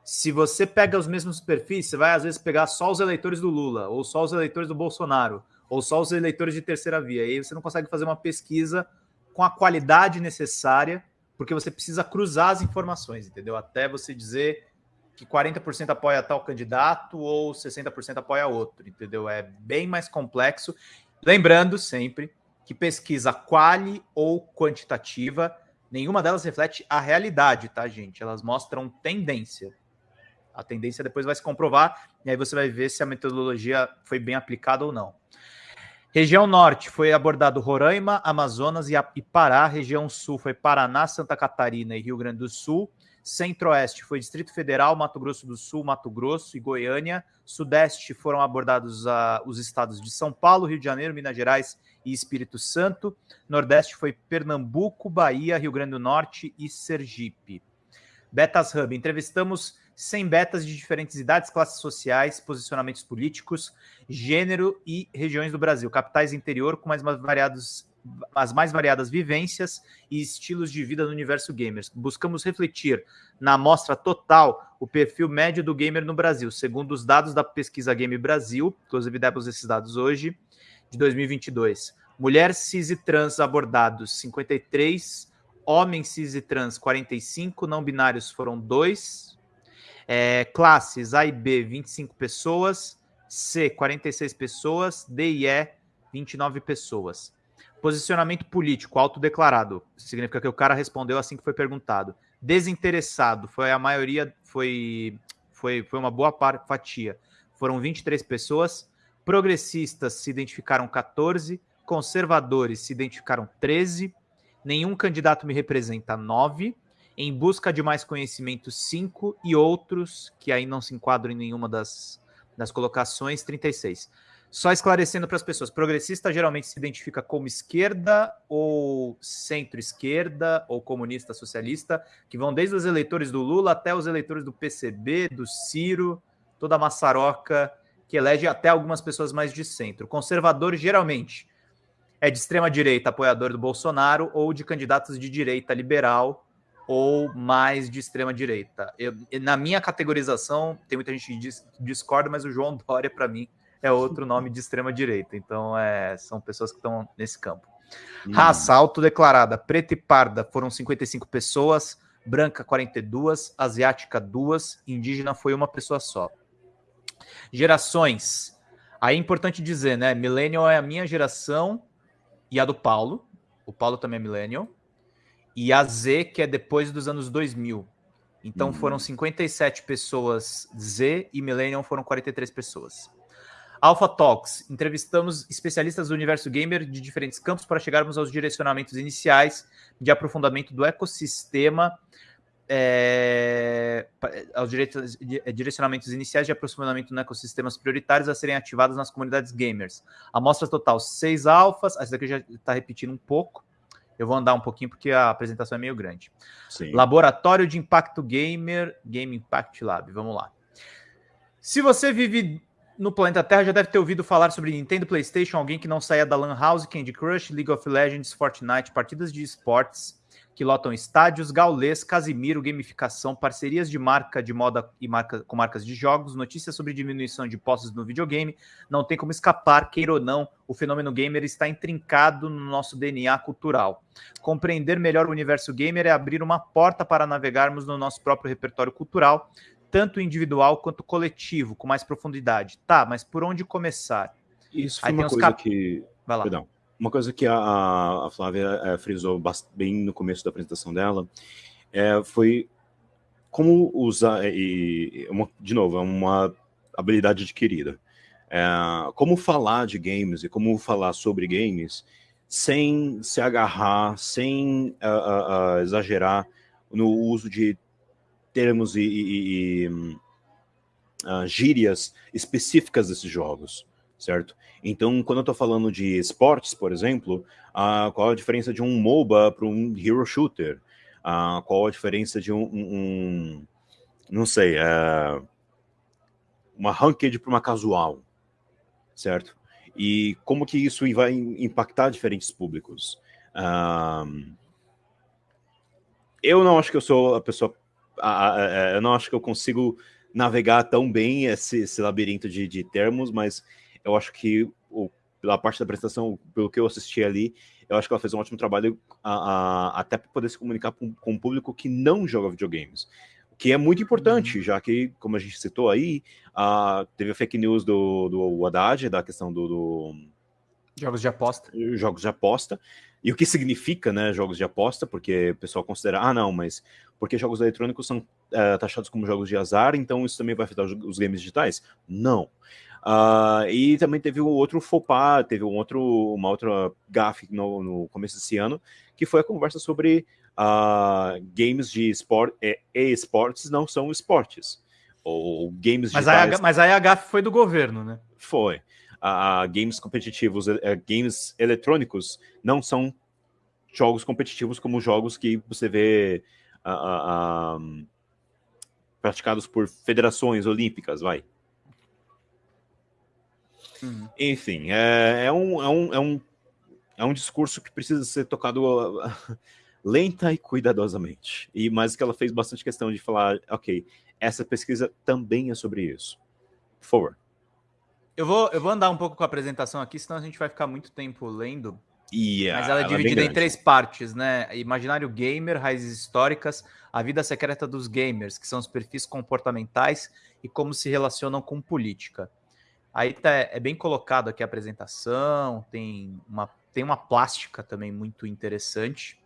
Se você pega os mesmos perfis, você vai às vezes pegar só os eleitores do Lula, ou só os eleitores do Bolsonaro, ou só os eleitores de terceira via. E aí você não consegue fazer uma pesquisa com a qualidade necessária, porque você precisa cruzar as informações, entendeu? Até você dizer que 40% apoia tal candidato ou 60% apoia outro, entendeu? É bem mais complexo. Lembrando sempre que pesquisa quali ou quantitativa, nenhuma delas reflete a realidade, tá, gente? Elas mostram tendência. A tendência depois vai se comprovar e aí você vai ver se a metodologia foi bem aplicada ou não. Região Norte foi abordado Roraima, Amazonas e Pará. Região Sul foi Paraná, Santa Catarina e Rio Grande do Sul. Centro-Oeste foi Distrito Federal, Mato Grosso do Sul, Mato Grosso e Goiânia. Sudeste foram abordados os estados de São Paulo, Rio de Janeiro, Minas Gerais e Espírito Santo. Nordeste foi Pernambuco, Bahia, Rio Grande do Norte e Sergipe. Betas Hub. Entrevistamos 100 betas de diferentes idades, classes sociais, posicionamentos políticos, gênero e regiões do Brasil, capitais interior com mais variados, as mais variadas vivências e estilos de vida no universo gamers. Buscamos refletir na amostra total o perfil médio do gamer no Brasil, segundo os dados da pesquisa Game Brasil, inclusive demos esses dados hoje, de 2022. Mulher cis e trans abordados 53, homens cis e trans 45, não binários foram 2, é, classes A e B, 25 pessoas. C, 46 pessoas. D e E, 29 pessoas. Posicionamento político, autodeclarado. Significa que o cara respondeu assim que foi perguntado. Desinteressado, foi a maioria, foi, foi, foi uma boa fatia. Foram 23 pessoas. Progressistas se identificaram 14. Conservadores se identificaram 13. Nenhum candidato me representa 9 em busca de mais conhecimento, 5, e outros, que aí não se enquadram em nenhuma das, das colocações, 36. Só esclarecendo para as pessoas, progressista geralmente se identifica como esquerda ou centro-esquerda ou comunista socialista, que vão desde os eleitores do Lula até os eleitores do PCB, do Ciro, toda a maçaroca que elege até algumas pessoas mais de centro. Conservador geralmente é de extrema direita, apoiador do Bolsonaro ou de candidatos de direita liberal, ou mais de extrema direita. Eu, na minha categorização, tem muita gente que discorda, mas o João Dória, para mim, é outro nome de extrema direita. Então, é, são pessoas que estão nesse campo. Hum. Raça autodeclarada, preta e parda foram 55 pessoas, branca 42, asiática duas, indígena foi uma pessoa só. Gerações. Aí é importante dizer, né? Millennial é a minha geração e a do Paulo. O Paulo também é Millennial e a Z, que é depois dos anos 2000. Então uhum. foram 57 pessoas Z e Millennium foram 43 pessoas. Alpha Talks, entrevistamos especialistas do universo gamer de diferentes campos para chegarmos aos direcionamentos iniciais de aprofundamento do ecossistema, é, aos direcionamentos iniciais de aprofundamento no ecossistemas prioritários a serem ativados nas comunidades gamers. Amostra total, seis alfas, essa daqui já está repetindo um pouco, eu vou andar um pouquinho porque a apresentação é meio grande. Sim. Laboratório de Impacto Gamer, Game Impact Lab. Vamos lá. Se você vive no planeta Terra, já deve ter ouvido falar sobre Nintendo, PlayStation, alguém que não saia da Lan House, Candy Crush, League of Legends, Fortnite, partidas de esportes que lotam estádios, Gaulês, Casimiro, gamificação, parcerias de marca de moda e marca, com marcas de jogos, notícias sobre diminuição de postos no videogame. Não tem como escapar, queira ou não, o fenômeno gamer está intrincado no nosso DNA cultural. Compreender melhor o universo gamer é abrir uma porta para navegarmos no nosso próprio repertório cultural, tanto individual quanto coletivo, com mais profundidade. Tá, mas por onde começar? Isso foi Aí uma coisa cap... que. Vai lá. Perdão. Uma coisa que a, a Flávia é, frisou bem no começo da apresentação dela é, foi como usar, e, uma, de novo, é uma habilidade adquirida. É, como falar de games e como falar sobre games sem se agarrar, sem uh, uh, uh, exagerar no uso de termos e, e, e gírias específicas desses jogos certo? Então, quando eu estou falando de esportes, por exemplo, uh, qual a diferença de um MOBA para um Hero Shooter? Uh, qual a diferença de um, um, um não sei, uh, uma ranked para uma casual, certo? E como que isso vai impactar diferentes públicos? Uh, eu não acho que eu sou a pessoa, eu não acho que eu consigo navegar tão bem esse, esse labirinto de, de termos, mas eu acho que o, pela parte da apresentação, pelo que eu assisti ali, eu acho que ela fez um ótimo trabalho a, a, até para poder se comunicar com, com um público que não joga videogames. Que é muito importante, uhum. já que, como a gente citou aí, a, teve a fake news do, do Haddad, da questão do, do Jogos de aposta. Jogos de aposta. E o que significa, né, jogos de aposta? Porque o pessoal considera, ah, não, mas porque jogos eletrônicos são é, taxados como jogos de azar, então isso também vai afetar os, os games digitais? Não. Uh, e também teve um outro fopá, teve um outro, uma outra gafe no, no começo desse ano, que foi a conversa sobre uh, games de esporte e esportes não são esportes. Ou games mas digitais... Mas aí a gafe foi do governo, né? Foi. Uh, games competitivos, uh, games eletrônicos não são jogos competitivos como jogos que você vê praticados por federações olímpicas, vai. Uhum. Enfim, é, é, um, é, um, é, um, é um discurso que precisa ser tocado lenta e cuidadosamente. E mais que ela fez bastante questão de falar, ok, essa pesquisa também é sobre isso. Por favor. Eu vou, eu vou andar um pouco com a apresentação aqui, senão a gente vai ficar muito tempo lendo. Yeah, Mas ela é ela é dividida é em três partes, né? Imaginário gamer, raízes históricas, a vida secreta dos gamers, que são os perfis comportamentais e como se relacionam com política. Aí tá, é bem colocado aqui a apresentação, tem uma, tem uma plástica também muito interessante.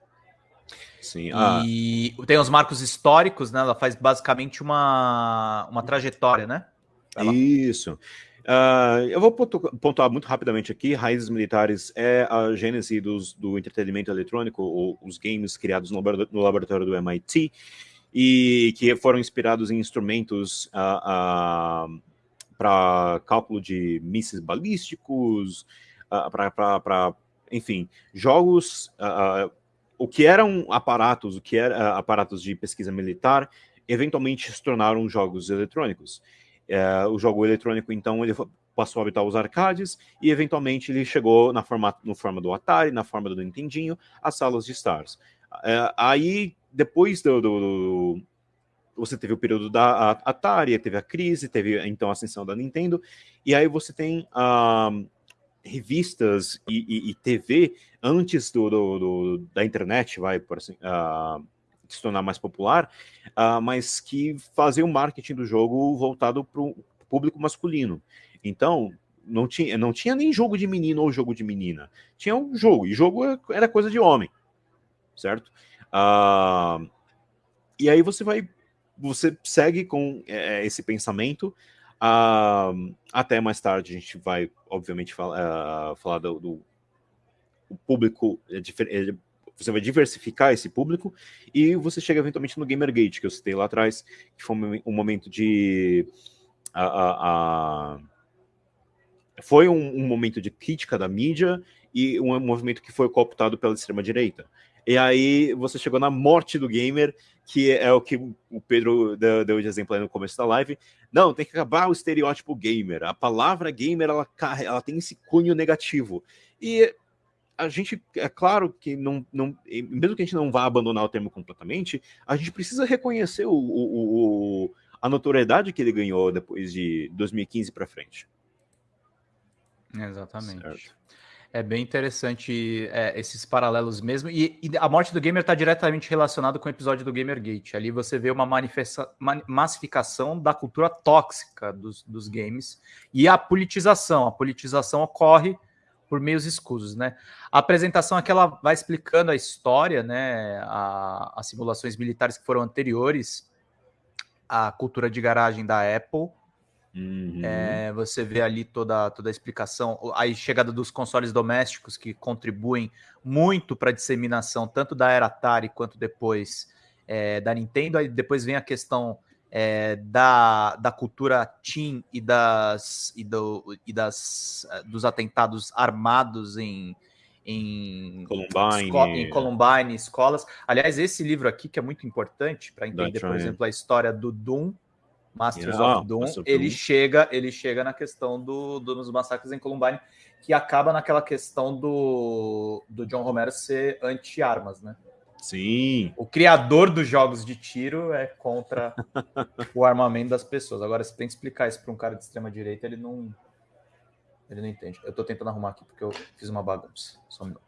Sim. E ah. tem os marcos históricos, né? Ela faz basicamente uma, uma trajetória, né? Isso. Uh, eu vou pontuar muito rapidamente aqui. Raízes Militares é a gênese dos, do entretenimento eletrônico, ou os games criados no, no laboratório do MIT, e que foram inspirados em instrumentos uh, uh, para cálculo de mísseis balísticos, para, enfim, jogos, o que eram aparatos, o que eram aparatos de pesquisa militar, eventualmente se tornaram jogos eletrônicos. O jogo eletrônico, então, ele passou a habitar os arcades e, eventualmente, ele chegou na forma, no forma do Atari, na forma do Nintendinho, as salas de Stars. aí, depois do, do, do você teve o período da Atari, teve a crise, teve então a ascensão da Nintendo, e aí você tem revistas e, e, e, TV antes do, do, do, da internet, vai por assim, uh, se tornar mais popular, uh, mas que faziam marketing do jogo voltado para o público masculino. Então, não tinha, não tinha nem jogo de menino ou jogo de menina. Tinha um jogo, e jogo era coisa de homem, certo? Uh, e aí você vai você segue com é, esse pensamento. Uh, até mais tarde a gente vai, obviamente, fala, uh, falar do, do público. É, é, você vai diversificar esse público e você chega eventualmente no Gamergate, que eu citei lá atrás, que foi um, momento de. Uh, foi um, um, momento de crítica da mídia e um movimento que foi cooptado pela extrema-direita. E aí você chegou na morte do gamer, que é o que o Pedro deu, de exemplo aí no começo da live. Não, tem que acabar o estereótipo gamer. A palavra gamer, ela, ela tem esse cunho negativo. E a gente, é claro que não, não, mesmo que a gente não vá abandonar o termo completamente, a gente precisa reconhecer o, o, o a notoriedade que ele ganhou depois de 2015 para frente. Exatamente. Certo. É bem interessante é, esses paralelos mesmo. E, e, a morte do gamer está diretamente relacionado com o episódio do Gamergate. Ali você vê uma massificação da cultura tóxica dos, dos games e a politização. A politização ocorre por meios escusos, né? A apresentação aqui ela vai explicando a história, né? A, as simulações militares que foram anteriores à cultura de garagem da Apple Uhum. É, você vê ali toda, toda a explicação, a chegada dos consoles domésticos que contribuem muito para a disseminação tanto da era Atari quanto depois é, da Nintendo. Aí depois vem a questão é, da, da cultura teen e das e, do, e das eh, dos atentados armados em em Columbine. Esco em Columbine, escolas. Aliás, esse livro aqui que é muito importante para entender, por exemplo, a história do Doom Masters yeah, of Doom, ele chega, ele chega na questão do, do, dos massacres em Columbine, que acaba naquela questão do, do John Romero ser anti-armas, né? Sim. O criador dos jogos de tiro é contra o armamento das pessoas. Agora, se tem que explicar isso para um cara de extrema direita, ele não ele não entende. Eu estou tentando arrumar aqui porque eu fiz uma bagunça. Só um minuto.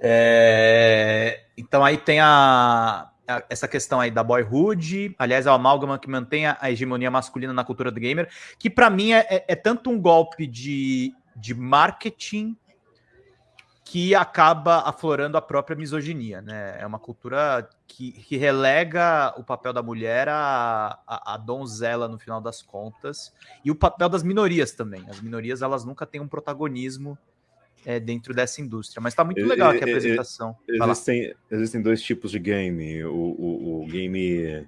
É... Então aí tem a essa questão aí da boyhood, aliás, é o amálgama que mantém a hegemonia masculina na cultura do gamer, que para mim é, é, é, tanto um golpe de, de marketing que acaba aflorando a própria misoginia, né? É uma cultura que, que relega o papel da mulher a, a, a, donzela no final das contas e o papel das minorias também. As minorias elas nunca têm um protagonismo é, dentro dessa indústria. Mas está muito legal aqui a apresentação. Existem, existem dois tipos de game: o, o, o, game.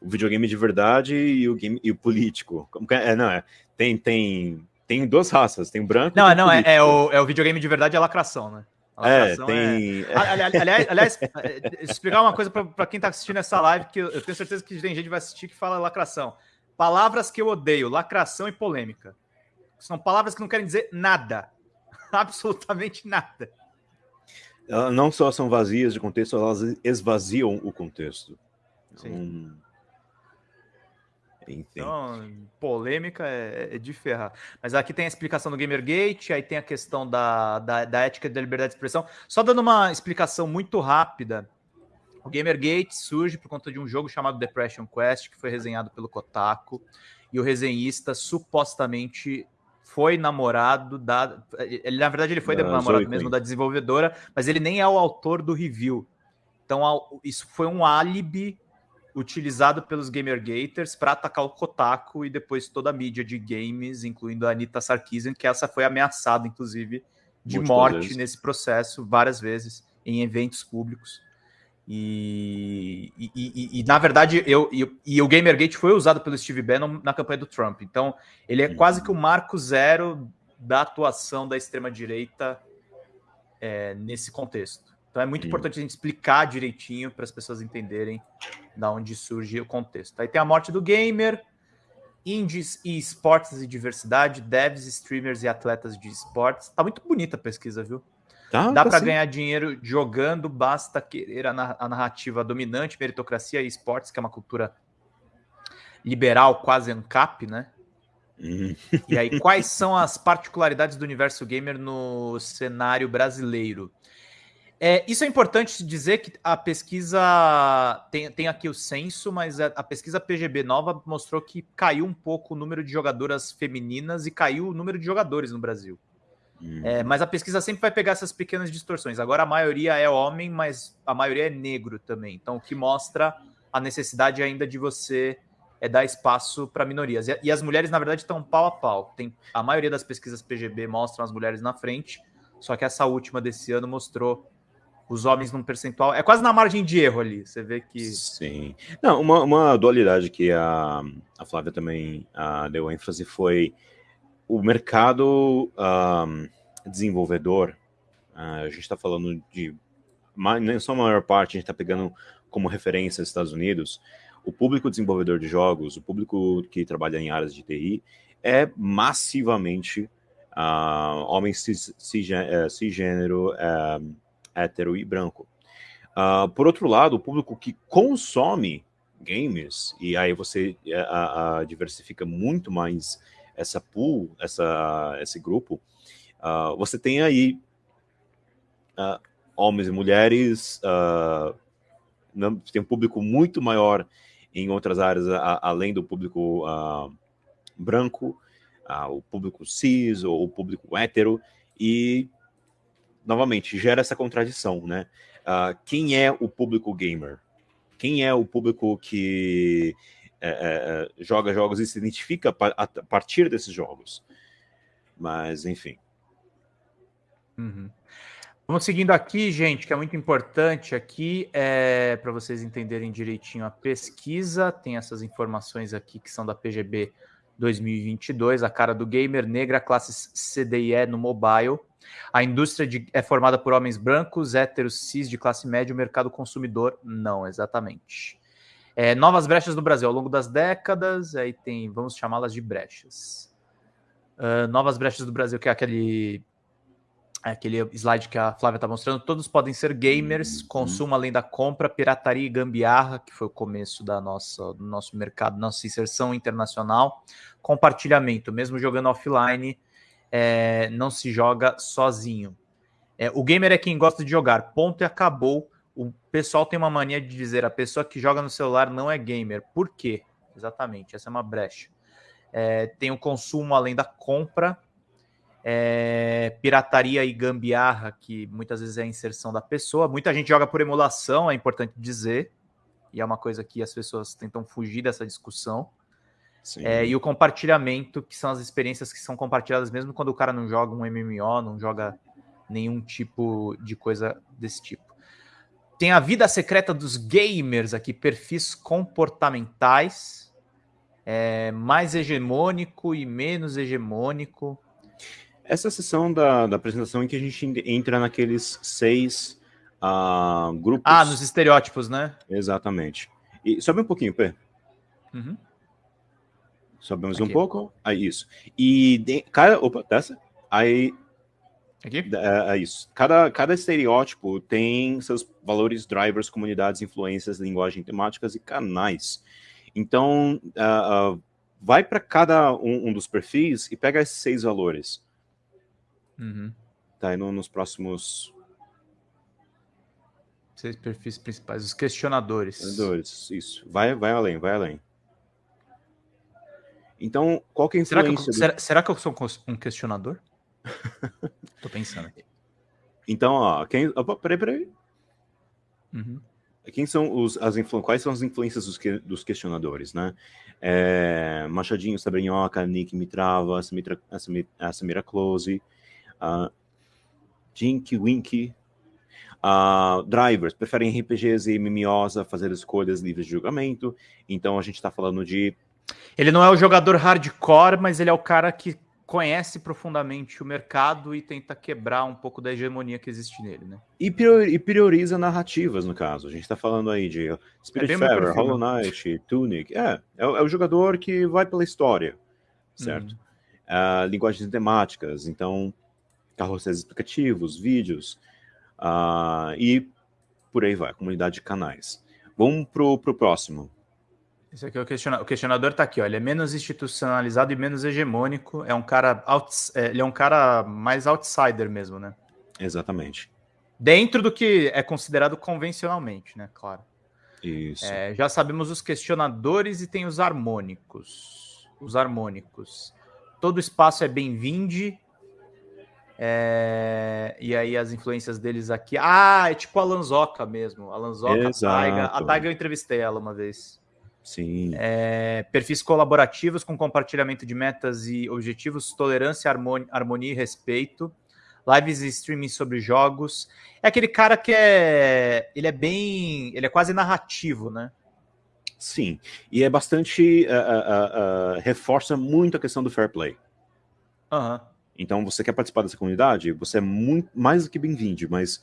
O videogame de verdade e o game e o político. É? é, não, é. Tem, tem, tem duas raças, tem branco Não, não, é, é, o, é o videogame de verdade a lacração, né? A é, tem. É... Aliás, aliás, é, explicar uma coisa para quem está assistindo essa live, que eu tenho certeza que tem gente que vai assistir que fala lacração. Palavras que eu odeio, lacração e polêmica. São palavras que não querem dizer nada. absolutamente nada. Elas não só são vazias de contexto, elas esvaziam o contexto. Sim. Enfim. Então, polêmica é, é, de ferrar. Mas aqui tem a explicação do Gamergate, aí tem a questão da, da, da ética da liberdade de expressão. Só dando uma explicação muito rápida, o Gamergate surge por conta de um jogo chamado Depression Quest, que foi resenhado pelo Kotaku, e o resenhista supostamente foi namorado da. Ele, na verdade, ele foi da, namorado mesmo da desenvolvedora, mas ele nem é o autor do review. Então, isso foi um álibi utilizado pelos Gamergaters para atacar o Kotaku e depois toda a mídia de games, incluindo a Anita Sarkeesian, que essa foi ameaçada, inclusive, de Muitas morte vezes. nesse processo várias vezes em eventos públicos. E, e, e, e, na verdade, eu, e, o Gamergate foi usado pelo Steve Bannon na campanha do Trump. Então, ele é quase que o marco zero da atuação da extrema-direita é, nesse contexto. Então, é muito importante a gente explicar direitinho para as pessoas entenderem da onde surge o contexto. Aí tem a morte do gamer, indies e esportes e diversidade, devs, streamers e atletas de esportes. Tá muito bonita a pesquisa, viu? Tá, Dá tá para ganhar dinheiro jogando, basta querer a, narrativa dominante, meritocracia e esportes, que é uma cultura liberal, quase ANCAP, né? Uhum. E aí, quais são as particularidades do universo gamer no cenário brasileiro? É, isso é importante dizer que a pesquisa tem, tem aqui o censo, mas a, a, pesquisa PGB nova mostrou que caiu um pouco o número de jogadoras femininas e caiu o número de jogadores no Brasil. É, uhum. mas a pesquisa sempre vai pegar essas pequenas distorções. Agora a maioria é homem, mas a maioria é negro também. Então, o que mostra a necessidade ainda de você é dar espaço para minorias. E, e, as mulheres, na verdade, estão pau a pau. Tem, a maioria das pesquisas PGB mostram as mulheres na frente, só que essa última desse ano mostrou os homens num percentual. É quase na margem de erro ali. Você vê que. Sim. Não, uma, uma dualidade que a, a Flávia também a, deu ênfase foi o mercado um, desenvolvedor, uh, a gente está falando de, nem só a maior parte, a gente está pegando como referência os Estados Unidos, o público desenvolvedor de jogos, o público que trabalha em áreas de TI, é massivamente uh, homem cis, cisgênero, cisgênero uh, hétero e branco. Uh, por outro lado, o público que consome games, e aí você uh, diversifica muito mais essa pool, essa, esse grupo, você tem aí homens e mulheres, tem um público muito maior em outras áreas, além do público branco, o público cis ou o público hétero, e novamente, gera essa contradição, né? Uh, quem é o público gamer? Quem é o público que é, é, é joga jogos e se identifica a partir desses jogos? Mas, enfim. Uhum. Vamos seguindo aqui, gente, que é muito importante aqui, é, para vocês entenderem direitinho a pesquisa. Tem essas informações aqui que são da PGB 2022, a cara do gamer negra, classes CDE no mobile. A indústria de, é formada por homens brancos, héteros, cis, de classe média, o mercado consumidor, não, exatamente. É, novas brechas no Brasil ao longo das décadas, aí tem, vamos chamá-las de brechas. Uh, novas brechas do Brasil, que é aquele, é aquele slide que a Flávia está mostrando, todos podem ser gamers, uhum. consumo além da compra, pirataria e gambiarra, que foi o começo da nossa, do nosso mercado, nossa inserção internacional, compartilhamento, mesmo jogando offline, é, não se joga sozinho. É, o gamer é quem gosta de jogar, ponto e acabou. O pessoal tem uma mania de dizer a pessoa que joga no celular não é gamer. Por quê? Exatamente, essa é uma brecha. É, tem o consumo além da compra, é, pirataria e gambiarra, que muitas vezes é a inserção da pessoa. Muita gente joga por emulação, é importante dizer, e é uma coisa que as pessoas tentam fugir dessa discussão. É, e o compartilhamento, que são as experiências que são compartilhadas mesmo quando o cara não joga um MMO, não joga nenhum tipo de coisa desse tipo. Tem a vida secreta dos gamers aqui, perfis comportamentais, é, mais hegemônico e menos hegemônico. Essa sessão da, da apresentação em que a gente entra naqueles seis uh, grupos. Ah, nos estereótipos, né? Exatamente. E sobe um pouquinho, Pê. Uhum. Sobemos um pouco. Aí, isso. E de, cada. Opa, dessa. Aí. Aqui? É, é, isso. Cada, cada estereótipo tem seus valores, drivers, comunidades, influências, linguagem, temáticas e canais. Então, uh, uh, vai para cada um, um, dos perfis e pega esses seis valores. Uhum. Tá aí no, nos próximos. Seis perfis principais, os questionadores. Questionadores, isso. Vai, vai além, vai além. Então, qual que é a influência? Será que eu, do... será, que eu sou um questionador? Tô pensando aqui. Então, ó, quem. Opa, peraí, peraí. Uhum. Quem são os, as influ... Quais são as influências dos, que... dos questionadores, né? É... Machadinho, Sabrinhoca, Nick Mitrava, Samira, a Samira Close, uh, Jinky Winky, uh, drivers, preferem RPGs e MMOs a fazer escolhas livres de julgamento. Então a gente está falando de ele não é o jogador hardcore, mas ele é o cara que conhece profundamente o mercado e tenta quebrar um pouco da hegemonia que existe nele, né? E, prioriza narrativas, no caso. A gente tá falando aí de Spiritfarer, é Hollow Knight, Tunic. É, é, é, o jogador que vai pela história, certo? Uhum. Uh, linguagens temáticas, então carrosséis explicativos, vídeos, uh, e por aí vai, comunidade de canais. Vamos pro, pro próximo. Esse aqui é o questionador. O questionador está aqui, ó. Ele é menos institucionalizado e menos hegemônico. É um cara outs... É, ele é um cara mais outsider mesmo, né? Exatamente. Dentro do que é considerado convencionalmente, né? Claro. Isso. É, já sabemos os questionadores e tem os harmônicos. Os harmônicos. Todo espaço é bem-vindo. É... E aí as influências deles aqui. Ah, é tipo a Lanzoca mesmo. A Lanzoca, a Taiga. A Taiga eu entrevistei ela uma vez. Sim. É, perfis colaborativos com compartilhamento de metas e objetivos, tolerância, harmonia, harmonia e respeito. Lives e streaming sobre jogos. É aquele cara que é. Ele é bem. Ele é quase narrativo, né? Sim. E é bastante. Uh, uh, uh, reforça muito a questão do fair play. Uhum. Então, você quer participar dessa comunidade? Você é muito mais do que bem-vindo, mas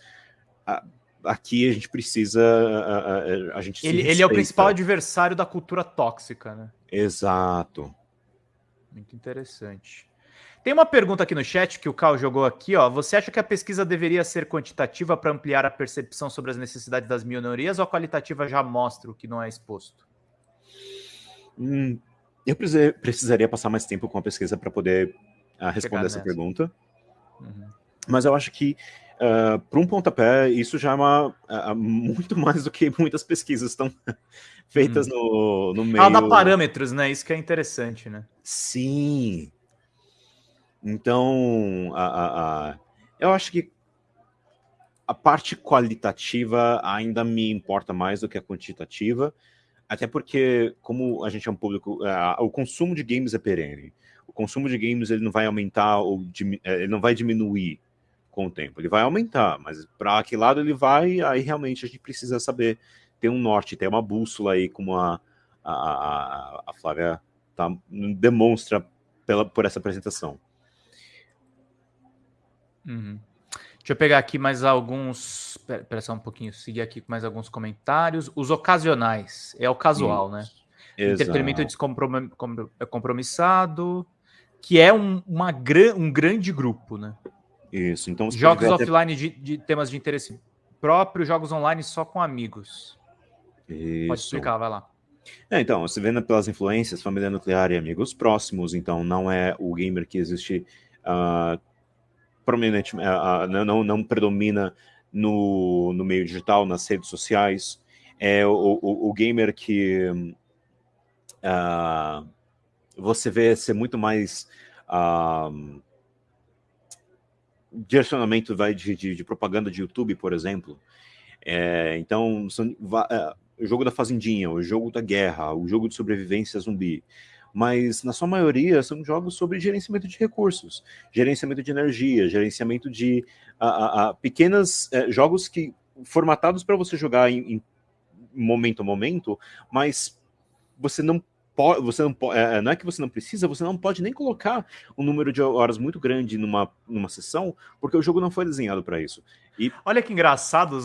aqui a gente precisa. A, a, a gente ele, ele é o principal adversário da cultura tóxica, né? Exato. Muito interessante. Tem uma pergunta aqui no chat que o Cal jogou aqui, ó. Você acha que a pesquisa deveria ser quantitativa para ampliar a percepção sobre as necessidades das minorias ou a qualitativa já mostra o que não é exposto? Hum, eu precisaria passar mais tempo com a pesquisa para poder uh, responder essa pergunta. Uhum. Mas eu acho que, uh, para um pontapé, isso já é uma, uh, muito mais do que muitas pesquisas estão feitas uhum. no, no meio. Ela dá parâmetros, né? Isso que é interessante, né? Sim. Então, a, a, a, eu acho que a parte qualitativa ainda me importa mais do que a quantitativa, até porque, como a gente é um público, uh, o consumo de games é perene. O consumo de games ele não vai aumentar ou ele não vai diminuir com o tempo. Ele vai aumentar, mas para que lado ele vai, aí realmente a gente precisa saber ter um norte, ter uma bússola aí, como a, a, a, a Flávia tá, demonstra pela, por essa apresentação. Uhum. Deixa eu pegar aqui mais alguns. Pera só um pouquinho, seguir aqui com mais alguns comentários. Os ocasionais, é o casual, Isso. né? Exato. Entretenimento descompromissado, que é um, uma, um grande grupo, né? Isso, então Jogos offline até... de, de, temas de interesse próprio, jogos online só com amigos. Isso. Pode explicar, vai lá. É, então, você vendo pelas influências, família nuclear e amigos próximos, então não é o gamer que existe uh, prominente, uh, não, não predomina no, no meio digital, nas redes sociais. É o, o, o gamer que uh, você vê ser muito mais uh, direcionamento vai de, de, de, propaganda de YouTube, por exemplo. É, então, são, uh, o jogo da fazendinha, o jogo da guerra, o jogo de sobrevivência zumbi mas na sua maioria são jogos sobre gerenciamento de recursos, gerenciamento de energia, gerenciamento de a, a, a pequenas é, jogos que formatados para você jogar em, em, momento a momento, mas você não pode, você não pode, é, não é que você não precisa, você não pode nem colocar um número de horas muito grande numa, numa sessão, porque o jogo não foi desenhado para isso. E... Olha que engraçado,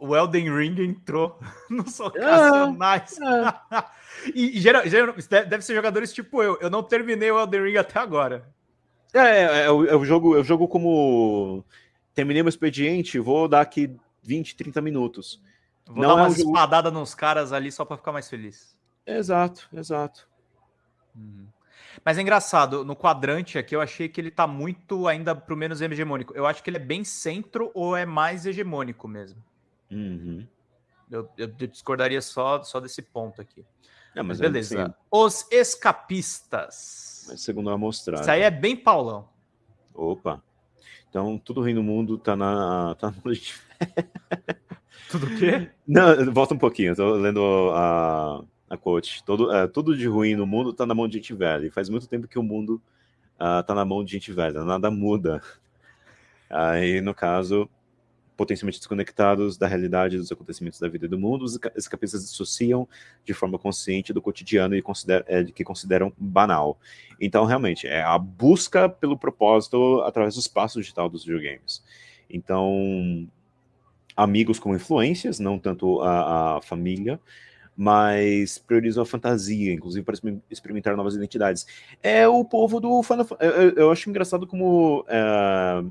o Elden Ring entrou nos ocasionais. É, é. e geral, geral, deve ser jogadores tipo eu. Eu não terminei o Elden Ring até agora. É, é, é, é o, jogo, é o jogo como. Terminei meu expediente, vou dar aqui 20, 30 minutos. Vou não dar uma é um espadada nos caras ali só para ficar mais feliz. Exato, exato. Uhum. Mas é engraçado, no quadrante aqui eu achei que ele tá muito ainda pro menos hegemônico. Eu acho que ele é bem centro ou é mais hegemônico mesmo. Uhum. Eu, eu, discordaria só, só desse ponto aqui. É, mas, mas beleza. Assim, Os escapistas. Mas segundo a amostragem. Isso aí é bem Paulão. Opa. Então, tudo ruim no mundo tá na. Tá no... tudo o quê? Não, volta um pouquinho. Eu tô lendo a a quote. Todo, é, tudo de ruim no mundo está na mão de gente velha. E faz muito tempo que o mundo está ah, na mão de gente velha. Nada muda. Aí, no caso, potencialmente desconectados da realidade dos acontecimentos da vida e do mundo, os escapistas dissociam de forma consciente do cotidiano e consider, é, que consideram banal. Então, realmente, é a busca pelo propósito através do espaço digital dos videogames. Então, amigos com influências, não tanto a, a família, mas priorizam a fantasia, inclusive para experimentar novas identidades. É o povo do Final eu, eu acho engraçado como é,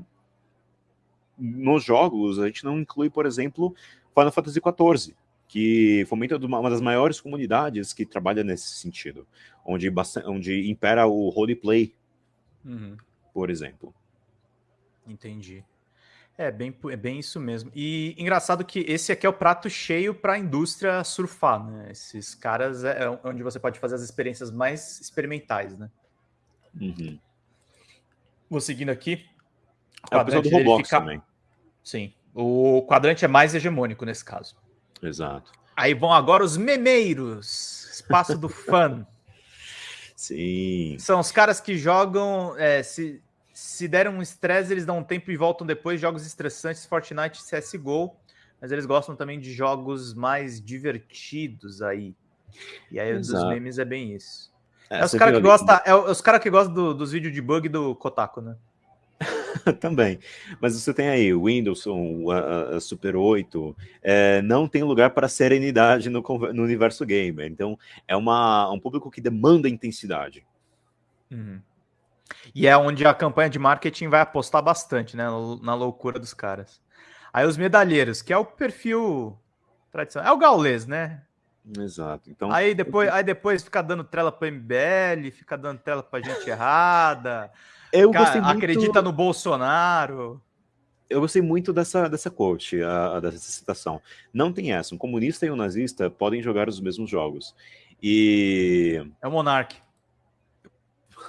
nos jogos a gente não inclui, por exemplo, Final Fantasy XIV, que fomenta uma das maiores comunidades que trabalha nesse sentido, onde, onde impera o roleplay, uhum. por exemplo. Entendi. É bem, é bem isso mesmo. E engraçado que esse aqui é o prato cheio para a indústria surfar, né? Esses caras é, é onde você pode fazer as experiências mais experimentais, né? Uhum. Vou seguindo aqui. O é o do Roblox fica... também. Sim. O quadrante é mais hegemônico nesse caso. Exato. Aí vão agora os memeiros. Espaço do fã. Sim. São os caras que jogam. É, se, se deram um estresse, eles dão um tempo e voltam depois. Jogos estressantes, Fortnite, CSGO. Mas eles gostam também de jogos mais divertidos aí. E aí Exato. dos memes é bem isso. É, é os caras que gostam é os cara que gostam do, dos vídeos de bug do Kotaku, né? Também. Mas você tem aí o Windows, o a, a Super 8, é, não tem lugar para serenidade no, no, universo gamer. Então, é uma, um público que demanda intensidade. Uhum. E é onde a campanha de marketing vai apostar bastante, né? Na loucura dos caras. Aí os medalheiros, que é o perfil tradicional. É o gaulês, né? Exato. Então, aí depois, aí depois fica dando trela para MBL, fica dando trela para gente errada. Eu gostei muito... Acredita no Bolsonaro. Eu gostei muito dessa, dessa quote, a, a, dessa citação. Não tem essa. Um comunista e um nazista podem jogar os mesmos jogos. E. É o Monark.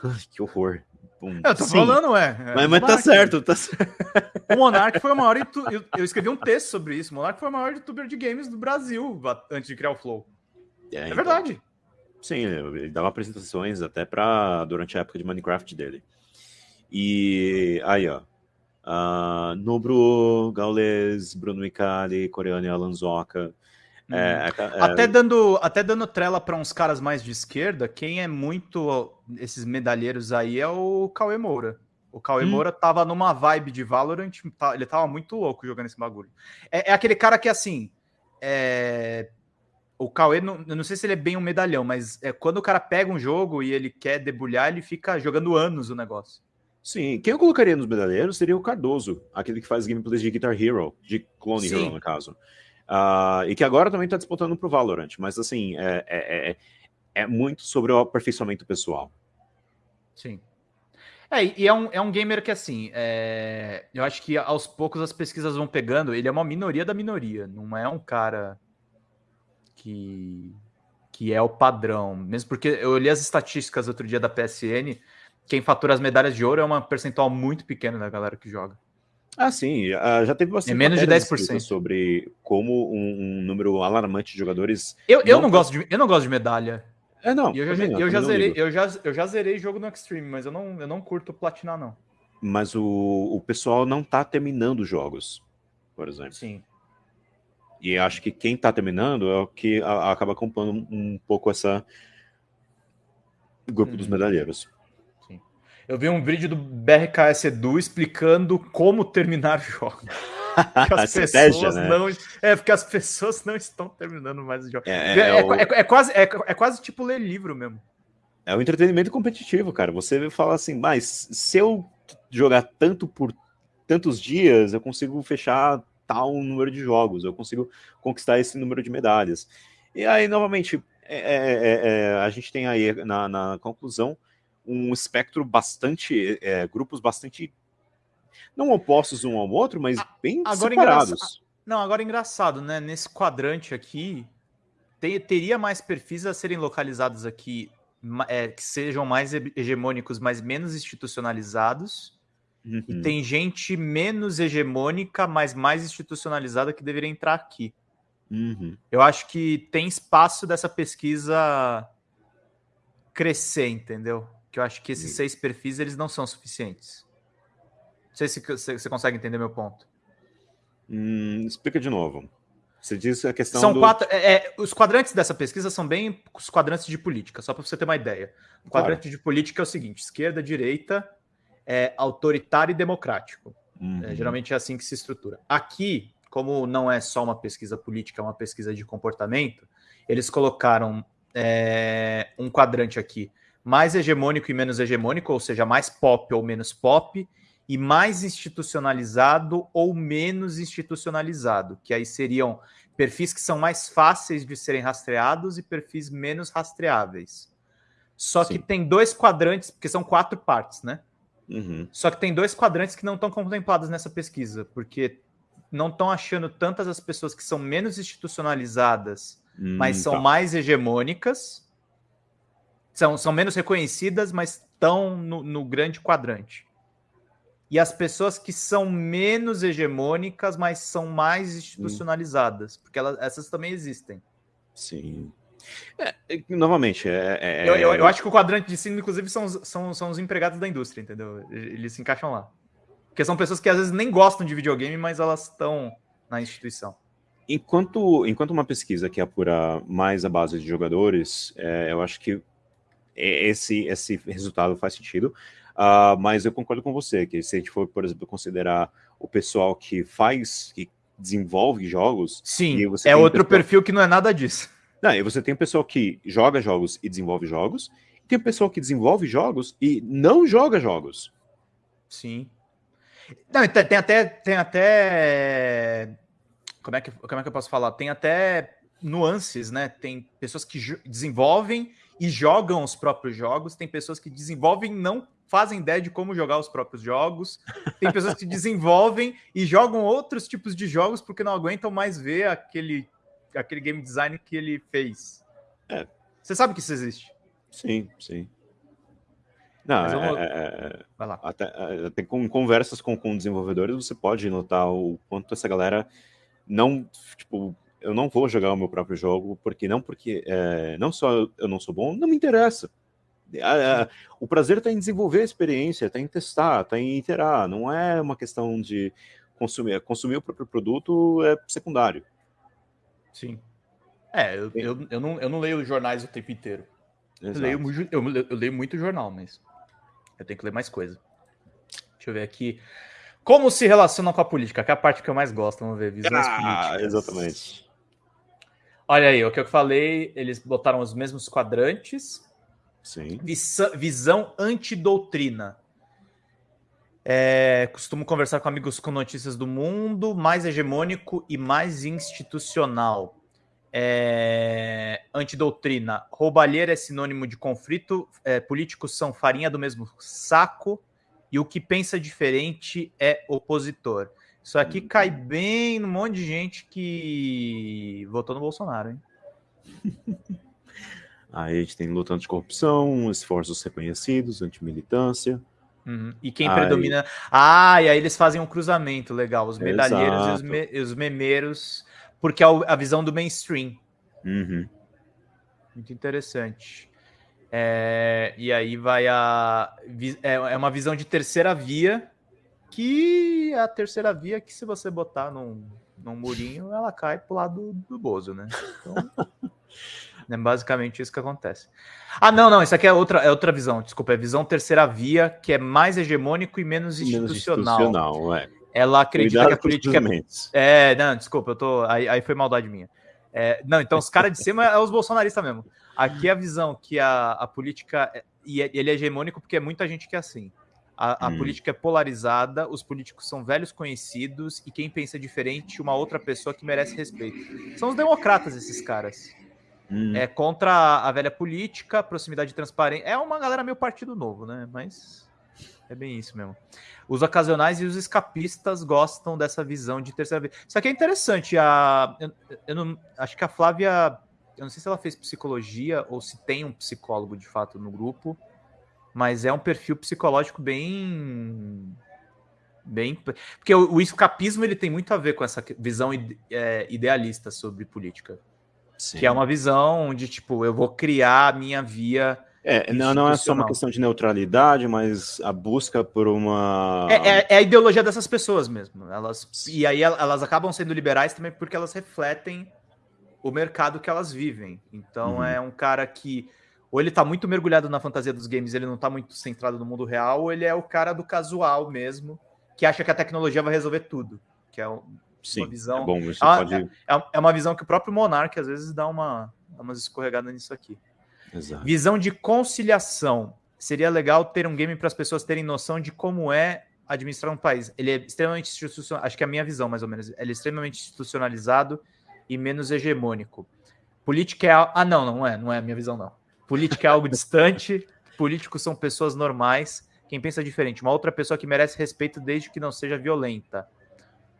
que horror. Um... Eu tô Sim. falando, ué. É, mas, mas tá certo, tá certo. O Monark foi o maior. Eu, eu escrevi um texto sobre isso. O Monark foi o maior youtuber de games do Brasil antes de criar o Flow. É, é então... verdade. Sim, ele dava apresentações até para durante a época de Minecraft dele. E aí, ó. Uh, Nobro, Gaules, Bruno Micali, Coreano e Alanzoca. É. é, é, até, dando, até dando trela para uns caras mais de esquerda, quem é muito esses medalheiros aí é o Cauê Moura. O Cauê hum. Moura tava numa vibe de Valorant, tá, ele tava muito louco jogando esse bagulho. É, é aquele cara que, assim, é... o Cauê, não, eu não sei se ele é bem um medalhão, mas é quando o cara pega um jogo e ele quer debulhar, ele fica jogando anos o negócio. Sim, quem eu colocaria nos medalheiros seria o Cardoso, aquele que faz gameplays de Guitar Hero, de Clone Sim. Hero, no caso. Uh, e que agora também está disputando para o Valorant, mas assim, é, é, é, é, muito sobre o aperfeiçoamento pessoal. Sim. É, e é um, é um gamer que, assim, é, eu acho que aos poucos as pesquisas vão pegando. Ele é uma minoria da minoria, não é um cara que, que é o padrão. Mesmo porque eu olhei as estatísticas outro dia da PSN, quem fatura as medalhas de ouro é uma percentual muito pequena da galera que joga. Ah, sim, já teve bastante. É menos de 10% sobre como um, um, número alarmante de jogadores. Eu, eu, não, gosto de, eu não gosto de medalha. É, não. eu já, não, eu, já zerei, eu, já, eu já zerei jogo no Extreme, mas eu não, eu não curto platinar, não. Mas o, o pessoal não tá terminando jogos, por exemplo. Sim. E acho que quem tá terminando é o que a, acaba comprando um, pouco essa grupo dos uhum. medalheiros. Eu vi um vídeo do BRKS Edu explicando como terminar jogos. as pessoas né? não. É, porque as pessoas não estão terminando mais os jogos. É, é, é, é o... É, é, quase, é, é quase tipo ler livro mesmo. É o entretenimento competitivo, cara. Você fala assim, mas se eu jogar tanto por tantos dias, eu consigo fechar tal número de jogos, eu consigo conquistar esse número de medalhas. E aí, novamente, a gente tem aí na, na conclusão um espectro bastante, é, grupos bastante, não opostos um ao outro, mas bem agora separados. Engraçado, não, agora engraçado, né? Nesse quadrante aqui, te, teria mais perfis a serem localizados aqui é, que sejam mais hegemônicos, mas menos institucionalizados. Uhum. E tem gente menos hegemônica, mas mais institucionalizada que deveria entrar aqui. Uhum. Eu acho que tem espaço dessa pesquisa crescer, entendeu? Que eu acho que esses seis perfis eles não são suficientes. Não sei se você consegue entender meu ponto. Hum, explica de novo. Você disse a questão são do... quatro. É, é, os quadrantes dessa pesquisa são bem os quadrantes de política, só para você ter uma ideia. O quadrante claro. de política é o seguinte: esquerda, direita, é autoritário e democrático. É, uhum. É, geralmente é assim que se estrutura. Aqui, como não é só uma pesquisa política, é uma pesquisa de comportamento, eles colocaram é, um quadrante aqui mais hegemônico e menos hegemônico, ou seja, mais pop ou menos pop, e mais institucionalizado ou menos institucionalizado, que aí seriam perfis que são mais fáceis de serem rastreados e perfis menos rastreáveis. Só Sim. que tem dois quadrantes, porque são quatro partes, né? Uhum. Só que tem dois quadrantes que não estão contemplados nessa pesquisa, porque não estão achando tantas as pessoas que são menos institucionalizadas, hum, mas são tá. mais hegemônicas, são, são menos reconhecidas, mas estão no, no grande quadrante. E as pessoas que são menos hegemônicas, mas são mais institucionalizadas, porque elas, essas também existem. Sim. É, novamente, é, é, eu, eu, eu, acho que o quadrante de cima, inclusive, são, são, são os empregados da indústria, entendeu? Eles se encaixam lá. Porque são pessoas que às vezes nem gostam de videogame, mas elas estão na instituição. Enquanto, enquanto uma pesquisa que apura mais a base de jogadores, é, eu acho que esse, esse resultado faz sentido. Uh, mas eu concordo com você, que se a gente for, por exemplo, considerar o pessoal que faz, que desenvolve jogos. Sim, é outro pessoal... perfil que não é nada disso. Não, e você tem o pessoal que joga jogos e desenvolve jogos, tem pessoal que desenvolve jogos e não joga jogos. Sim. Não, tem, tem até. Tem até. Como é, que, como é que eu posso falar? Tem até nuances, né? Tem pessoas que desenvolvem e jogam os próprios jogos, tem pessoas que desenvolvem não fazem ideia de como jogar os próprios jogos, tem pessoas que desenvolvem e jogam outros tipos de jogos porque não aguentam mais ver aquele, aquele game design que ele fez. É. Você sabe que isso existe? Sim, sim. Não, é, é, é, Vai lá. Até, até com conversas com, com desenvolvedores, você pode notar o quanto essa galera não, tipo, eu não vou jogar o meu próprio jogo, porque não porque é, não só eu não sou bom, não me interessa. o prazer está em desenvolver a experiência, está em testar, está em iterar, não é uma questão de consumir. Consumir o próprio produto é secundário. Sim. É, eu, eu, eu, não, eu não leio jornais o tempo inteiro. Eu leio, eu, eu leio muito jornal, mas eu tenho que ler mais coisa. Deixa eu ver aqui. Como se relaciona com a política? Que é a parte que eu mais gosto. Vamos ver. Visões ah, políticas. Exatamente. Olha aí, o que eu falei, eles botaram os mesmos quadrantes. Sim. visão antidoutrina. É, costumo conversar com amigos com notícias do mundo, mais hegemônico e mais institucional. É, antidoutrina. Roubalheira é sinônimo de conflito. É, políticos são farinha do mesmo saco. E o que pensa diferente é opositor. Isso aqui cai bem no monte de gente que votou no Bolsonaro, hein? Aí a gente tem luta anticorrupção, esforços reconhecidos, antimilitância. Uhum. E quem aí... predomina. Ah, e aí eles fazem um cruzamento legal, os medalheiros e os, me... os, memeiros, porque é a visão do mainstream. Uhum. Muito interessante. É... E aí vai a. É, é uma visão de terceira via que é a terceira via que se você botar num, num murinho, ela cai pro lado do, do Bozo, né? Então, é basicamente isso que acontece. Ah, não, não, isso aqui é outra, é outra visão, desculpa, é visão terceira via, que é mais hegemônico e menos institucional. Menos institucional, é. Ela acredita Cuidado que a política. É, não, desculpa, eu tô. Aí, aí foi maldade minha. É, não, então os caras de cima é os bolsonaristas mesmo. Aqui é a visão que a, a política. É, e ele é hegemônico porque é muita gente que é assim. A, a hum. política é polarizada, os políticos são velhos conhecidos e quem pensa diferente, uma outra pessoa que merece respeito. São os democratas, esses caras. Hum. É contra a velha política, proximidade e transparência. É uma galera meio partido novo, né? Mas é bem isso mesmo. Os ocasionais e os escapistas gostam dessa visão de terceira vez. Isso aqui é interessante. A, eu, eu não, acho que a Flávia. Eu não sei se ela fez psicologia ou se tem um psicólogo de fato no grupo mas é um perfil psicológico bem bem porque o, o escapismo ele tem muito a ver com essa visão ide, é, idealista sobre política Sim. que é uma visão de tipo eu vou criar a minha via é, não, não é só uma questão de neutralidade, mas a busca por uma. É, é, é, a ideologia dessas pessoas mesmo. Elas, e aí elas acabam sendo liberais também porque elas refletem o mercado que elas vivem. Então uhum. é um cara que ou ele tá muito mergulhado na fantasia dos games, ele não tá muito centrado no mundo real, ou ele é o cara do casual mesmo, que acha que a tecnologia vai resolver tudo. Que é uma Sim, visão. É, bom, você ah, pode... é, é, uma visão que o próprio Monark às vezes dá uma dá umas escorregadas nisso aqui. Exato. Visão de conciliação. Seria legal ter um game para as pessoas terem noção de como é administrar um país. Ele é extremamente institucional, acho que é a minha visão, mais ou menos. Ele é extremamente institucionalizado e menos hegemônico. Política é. Ah, não, não é, não é a minha visão, não. Política é algo distante, políticos são pessoas normais. Quem pensa diferente, uma outra pessoa que merece respeito desde que não seja violenta.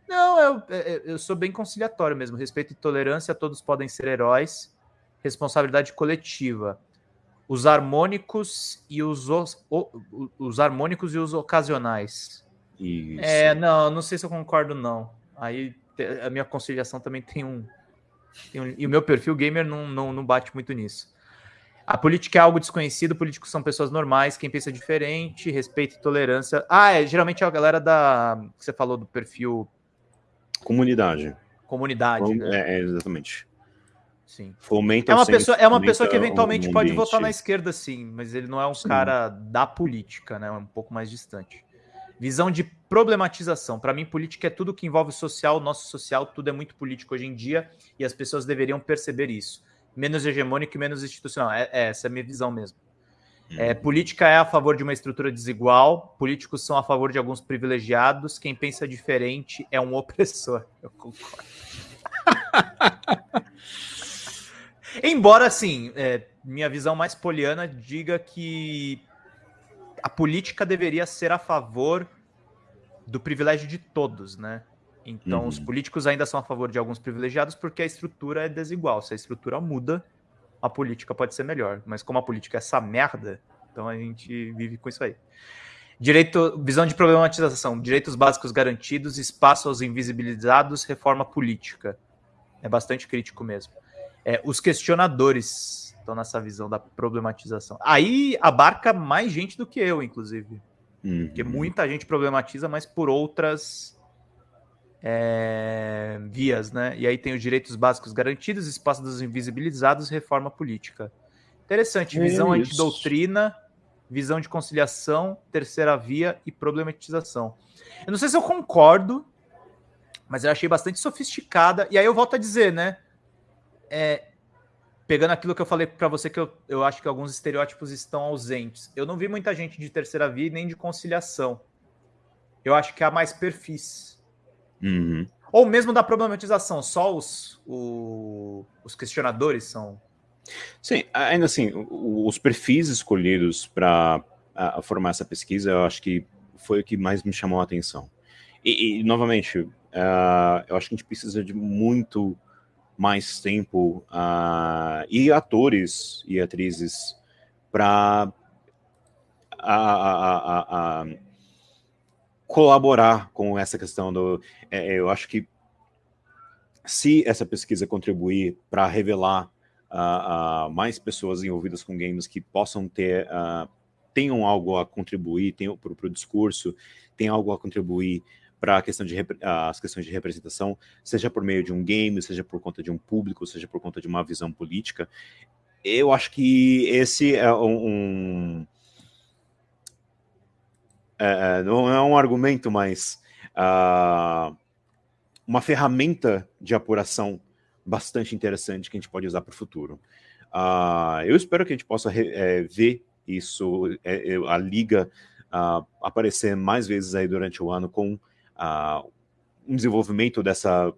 Não, eu, eu sou bem conciliatório mesmo. Respeito e tolerância, todos podem ser heróis. Responsabilidade coletiva. Os harmônicos e os, os, os harmônicos e os ocasionais. Isso. É, não, não sei se eu concordo, não. Aí a minha conciliação também tem um. Tem um e o meu perfil gamer não, não, não bate muito nisso. A política é algo desconhecido, políticos são pessoas normais, quem pensa diferente, respeito e tolerância. Ah, é, geralmente é a galera da. que você falou do perfil. Comunidade. Comunidade. Com... Né? É, é, exatamente. Sim. Fomenta é uma pessoa, é uma pessoa que eventualmente um pode votar na esquerda, sim, mas ele não é um sim. cara da política, né? É um pouco mais distante. Visão de problematização. Para mim, política é tudo que envolve social, nosso social, tudo é muito político hoje em dia e as pessoas deveriam perceber isso menos hegemônico e menos institucional. É, é, essa é a minha visão mesmo. É, política é a favor de uma estrutura desigual, políticos são a favor de alguns privilegiados, quem pensa diferente é um opressor. Eu concordo. Embora, assim, é, minha visão mais poliana diga que a política deveria ser a favor do privilégio de todos, né? Então, uhum. os políticos ainda são a favor de alguns privilegiados porque a estrutura é desigual. Se a estrutura muda, a política pode ser melhor. Mas como a política é essa merda, então a gente vive com isso aí. Direito, visão de problematização, direitos básicos garantidos, espaço aos invisibilizados, reforma política. É bastante crítico mesmo. É, os questionadores estão nessa visão da problematização. Aí abarca mais gente do que eu, inclusive. Uhum. Porque muita gente problematiza, mas por outras é, vias, né? E aí tem os direitos básicos garantidos, espaço dos invisibilizados, reforma política. Interessante, visão é antidoutrina, visão de conciliação, terceira via e problematização. Eu não sei se eu concordo, mas eu achei bastante sofisticada. E aí eu volto a dizer, né? É, pegando aquilo que eu falei para você, que eu, eu acho que alguns estereótipos estão ausentes. Eu não vi muita gente de terceira via nem de conciliação. Eu acho que há mais perfis. Uhum. Ou mesmo da problematização, só os, o, os questionadores são. Sim, ainda assim, os perfis escolhidos para formar essa pesquisa, eu acho que foi o que mais me chamou a atenção. E, e novamente, uh, eu acho que a gente precisa de muito mais tempo uh, e atores e atrizes para colaborar com essa questão do. É, eu acho que se essa pesquisa contribuir para revelar uh, uh, mais pessoas envolvidas com games que possam ter uh, tenham algo a contribuir para o discurso, tenham algo a contribuir para a questão de as questões de representação, seja por meio de um game, seja por conta de um público, seja por conta de uma visão política. Eu acho que esse é um, um é, é, não é um argumento, mas uh, uma ferramenta de apuração bastante interessante que a gente pode usar para o futuro. Uh, eu espero que a gente possa é, ver isso, é, a liga uh, aparecer mais vezes aí durante o ano com um desenvolvimento dessa,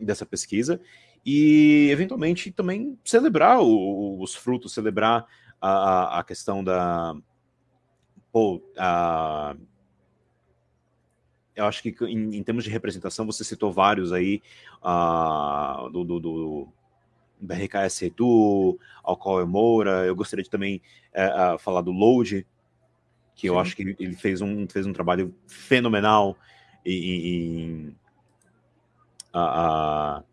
dessa pesquisa e eventualmente também celebrar o, os frutos, celebrar a, a questão da pô, uh, eu acho que em, em, termos de representação, você citou vários aí, uh, do, do, do BRKS Edu, Alcoa Moura, eu gostaria de também uh, falar do Load, que eu acho que ele fez um, fez um trabalho fenomenal em... em uh,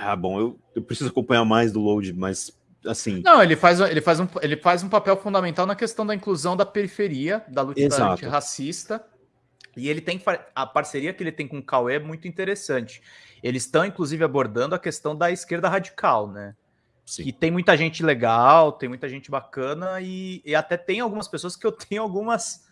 ah, bom, eu, eu preciso acompanhar mais do Load, mas assim. Não, ele faz, ele, faz um, ele faz um papel fundamental na questão da inclusão da periferia, da luta antirracista. E ele tem a parceria que ele tem com o Cauê é muito interessante. Eles estão, inclusive, abordando a questão da esquerda radical, né? Sim. Que tem muita gente legal, tem muita gente bacana, e, e até tem algumas pessoas que eu tenho algumas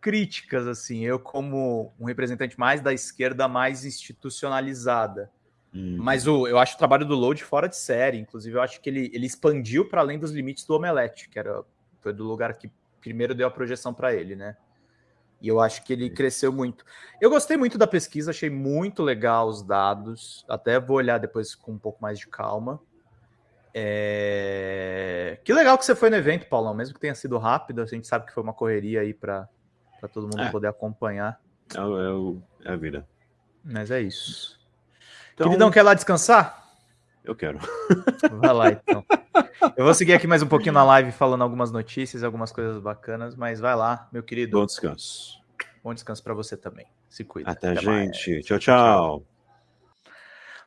críticas, assim. Eu, como um representante mais da esquerda mais institucionalizada. Uhum. Mas o, eu acho o trabalho do Load fora de série. Inclusive, eu acho que ele, ele expandiu para além dos limites do Omelete, que era foi do lugar que primeiro deu a projeção para ele, né? E eu acho que ele cresceu muito. Eu gostei muito da pesquisa, achei muito legal os dados. Até vou olhar depois com um pouco mais de calma. É... Que legal que você foi no evento, Paulão, mesmo que tenha sido rápido. A gente sabe que foi uma correria aí para todo mundo é. poder acompanhar. É, é, é a vida. Mas é isso. Então, Queridão, quer lá descansar? Eu quero. Vai lá, então. Eu vou seguir aqui mais um pouquinho na live falando algumas notícias, algumas coisas bacanas, mas vai lá, meu querido. Bom descanso. Bom descanso para você também. Se cuida. Até, Até gente. Mais. Tchau, tchau.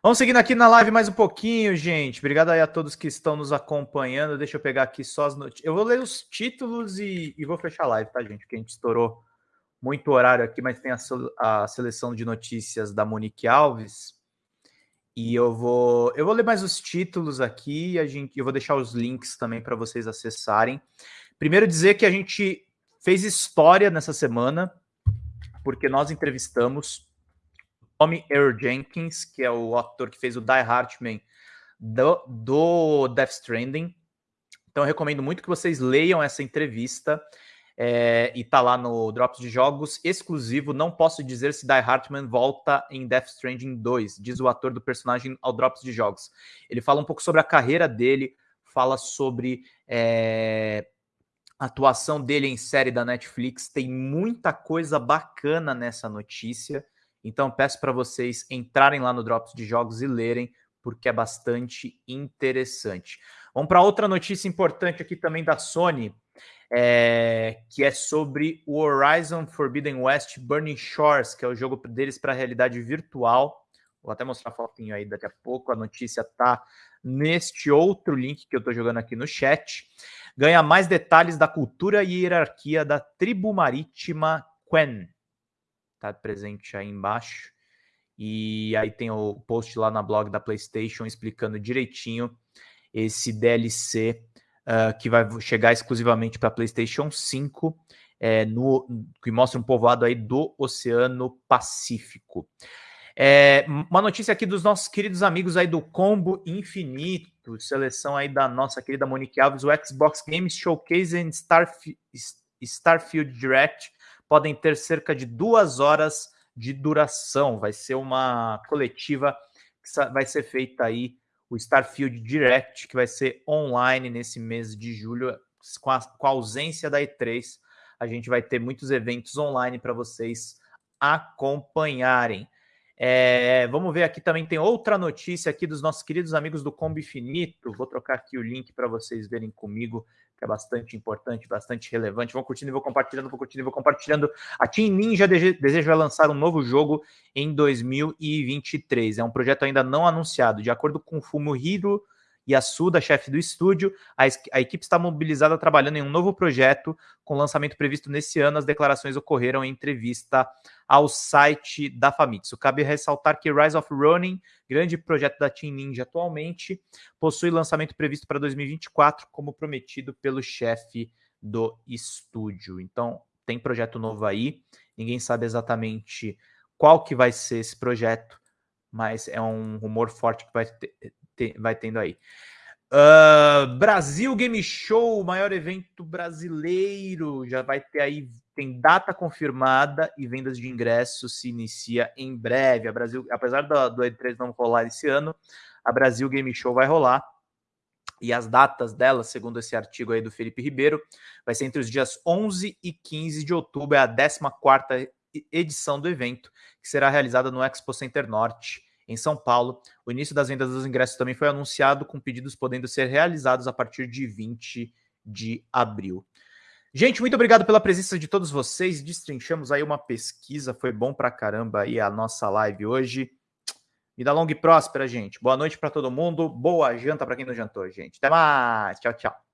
Vamos seguindo aqui na live mais um pouquinho, gente. Obrigado aí a todos que estão nos acompanhando. Deixa eu pegar aqui só as notícias. Eu vou ler os títulos e, e, vou fechar a live, tá, gente? Porque a gente estourou muito horário aqui, mas tem a, a seleção de notícias da Monique Alves. E eu vou, eu vou ler mais os títulos aqui, a gente, eu vou deixar os links também para vocês acessarem. Primeiro dizer que a gente fez história nessa semana, porque nós entrevistamos Tommy Earl Jenkins, que é o ator que fez o Die Hardman do, do Death Stranding. Então eu recomendo muito que vocês leiam essa entrevista. É, e tá lá no Drops de Jogos exclusivo. Não posso dizer se Die Hartman volta em Death Stranding 2, diz o ator do personagem ao Drops de Jogos. Ele fala um pouco sobre a carreira dele, fala sobre é, a atuação dele em série da Netflix. Tem muita coisa bacana nessa notícia. Então peço para vocês entrarem lá no Drops de Jogos e lerem, porque é bastante interessante. Vamos para outra notícia importante aqui também da Sony, é, que é sobre o Horizon Forbidden West Burning Shores, que é o jogo deles para realidade virtual. Vou até mostrar a fotinho aí daqui a pouco. A notícia tá neste outro link que eu estou jogando aqui no chat. Ganha mais detalhes da cultura e hierarquia da tribo marítima Quen. Tá presente aí embaixo. E aí tem o post lá na blog da PlayStation explicando direitinho esse DLC uh, que vai chegar exclusivamente para PlayStation 5, é, no, que mostra um povoado aí do Oceano Pacífico. É, uma notícia aqui dos nossos queridos amigos aí do Combo Infinito, seleção aí da nossa querida Monique Alves, o Xbox Games Showcase e Starf Starfield Direct podem ter cerca de duas horas de duração. Vai ser uma coletiva que vai ser feita aí, o Starfield Direct, que vai ser online nesse mês de julho, com a, com a ausência da E3. A gente vai ter muitos eventos online para vocês acompanharem. É, vamos ver aqui também tem outra notícia aqui dos nossos queridos amigos do Combo Infinito. Vou trocar aqui o link para vocês verem comigo, que é bastante importante, bastante relevante. Vão curtindo e vou compartilhando, vou curtindo e vou compartilhando. A Team Ninja deseja lançar um novo jogo em 2023. É um projeto ainda não anunciado. De acordo com o Fumuhiro Yasuda, chefe do estúdio. A, a, equipe está mobilizada trabalhando em um novo projeto, com lançamento previsto nesse ano. As declarações ocorreram em entrevista ao site da Famitsu. Cabe ressaltar que Rise of Ronin, grande projeto da Team Ninja atualmente, possui lançamento previsto para 2024, como prometido pelo chefe do estúdio. Então, tem projeto novo aí. Ninguém sabe exatamente qual que vai ser esse projeto, mas é um rumor forte que vai ter, vai tendo aí. Uh, Brasil Game Show, o maior evento brasileiro, já vai ter aí, tem data confirmada e vendas de ingressos se inicia em breve. A Brasil, apesar do, do E3 não rolar esse ano, a Brasil Game Show vai rolar. E as datas dela, segundo esse artigo aí do Felipe Ribeiro, vai ser entre os dias 11 e 15 de outubro, é a 14ª edição do evento, que será realizada no Expo Center Norte, em São Paulo. O início das vendas dos ingressos também foi anunciado, com pedidos podendo ser realizados a partir de 20 de abril. Gente, muito obrigado pela presença de todos vocês. Destrinchamos aí uma pesquisa, foi bom pra caramba aí a nossa live hoje. Vida longa e próspera, gente. Boa noite para todo mundo. Boa janta para quem não jantou, gente. Até mais. Tchau, tchau.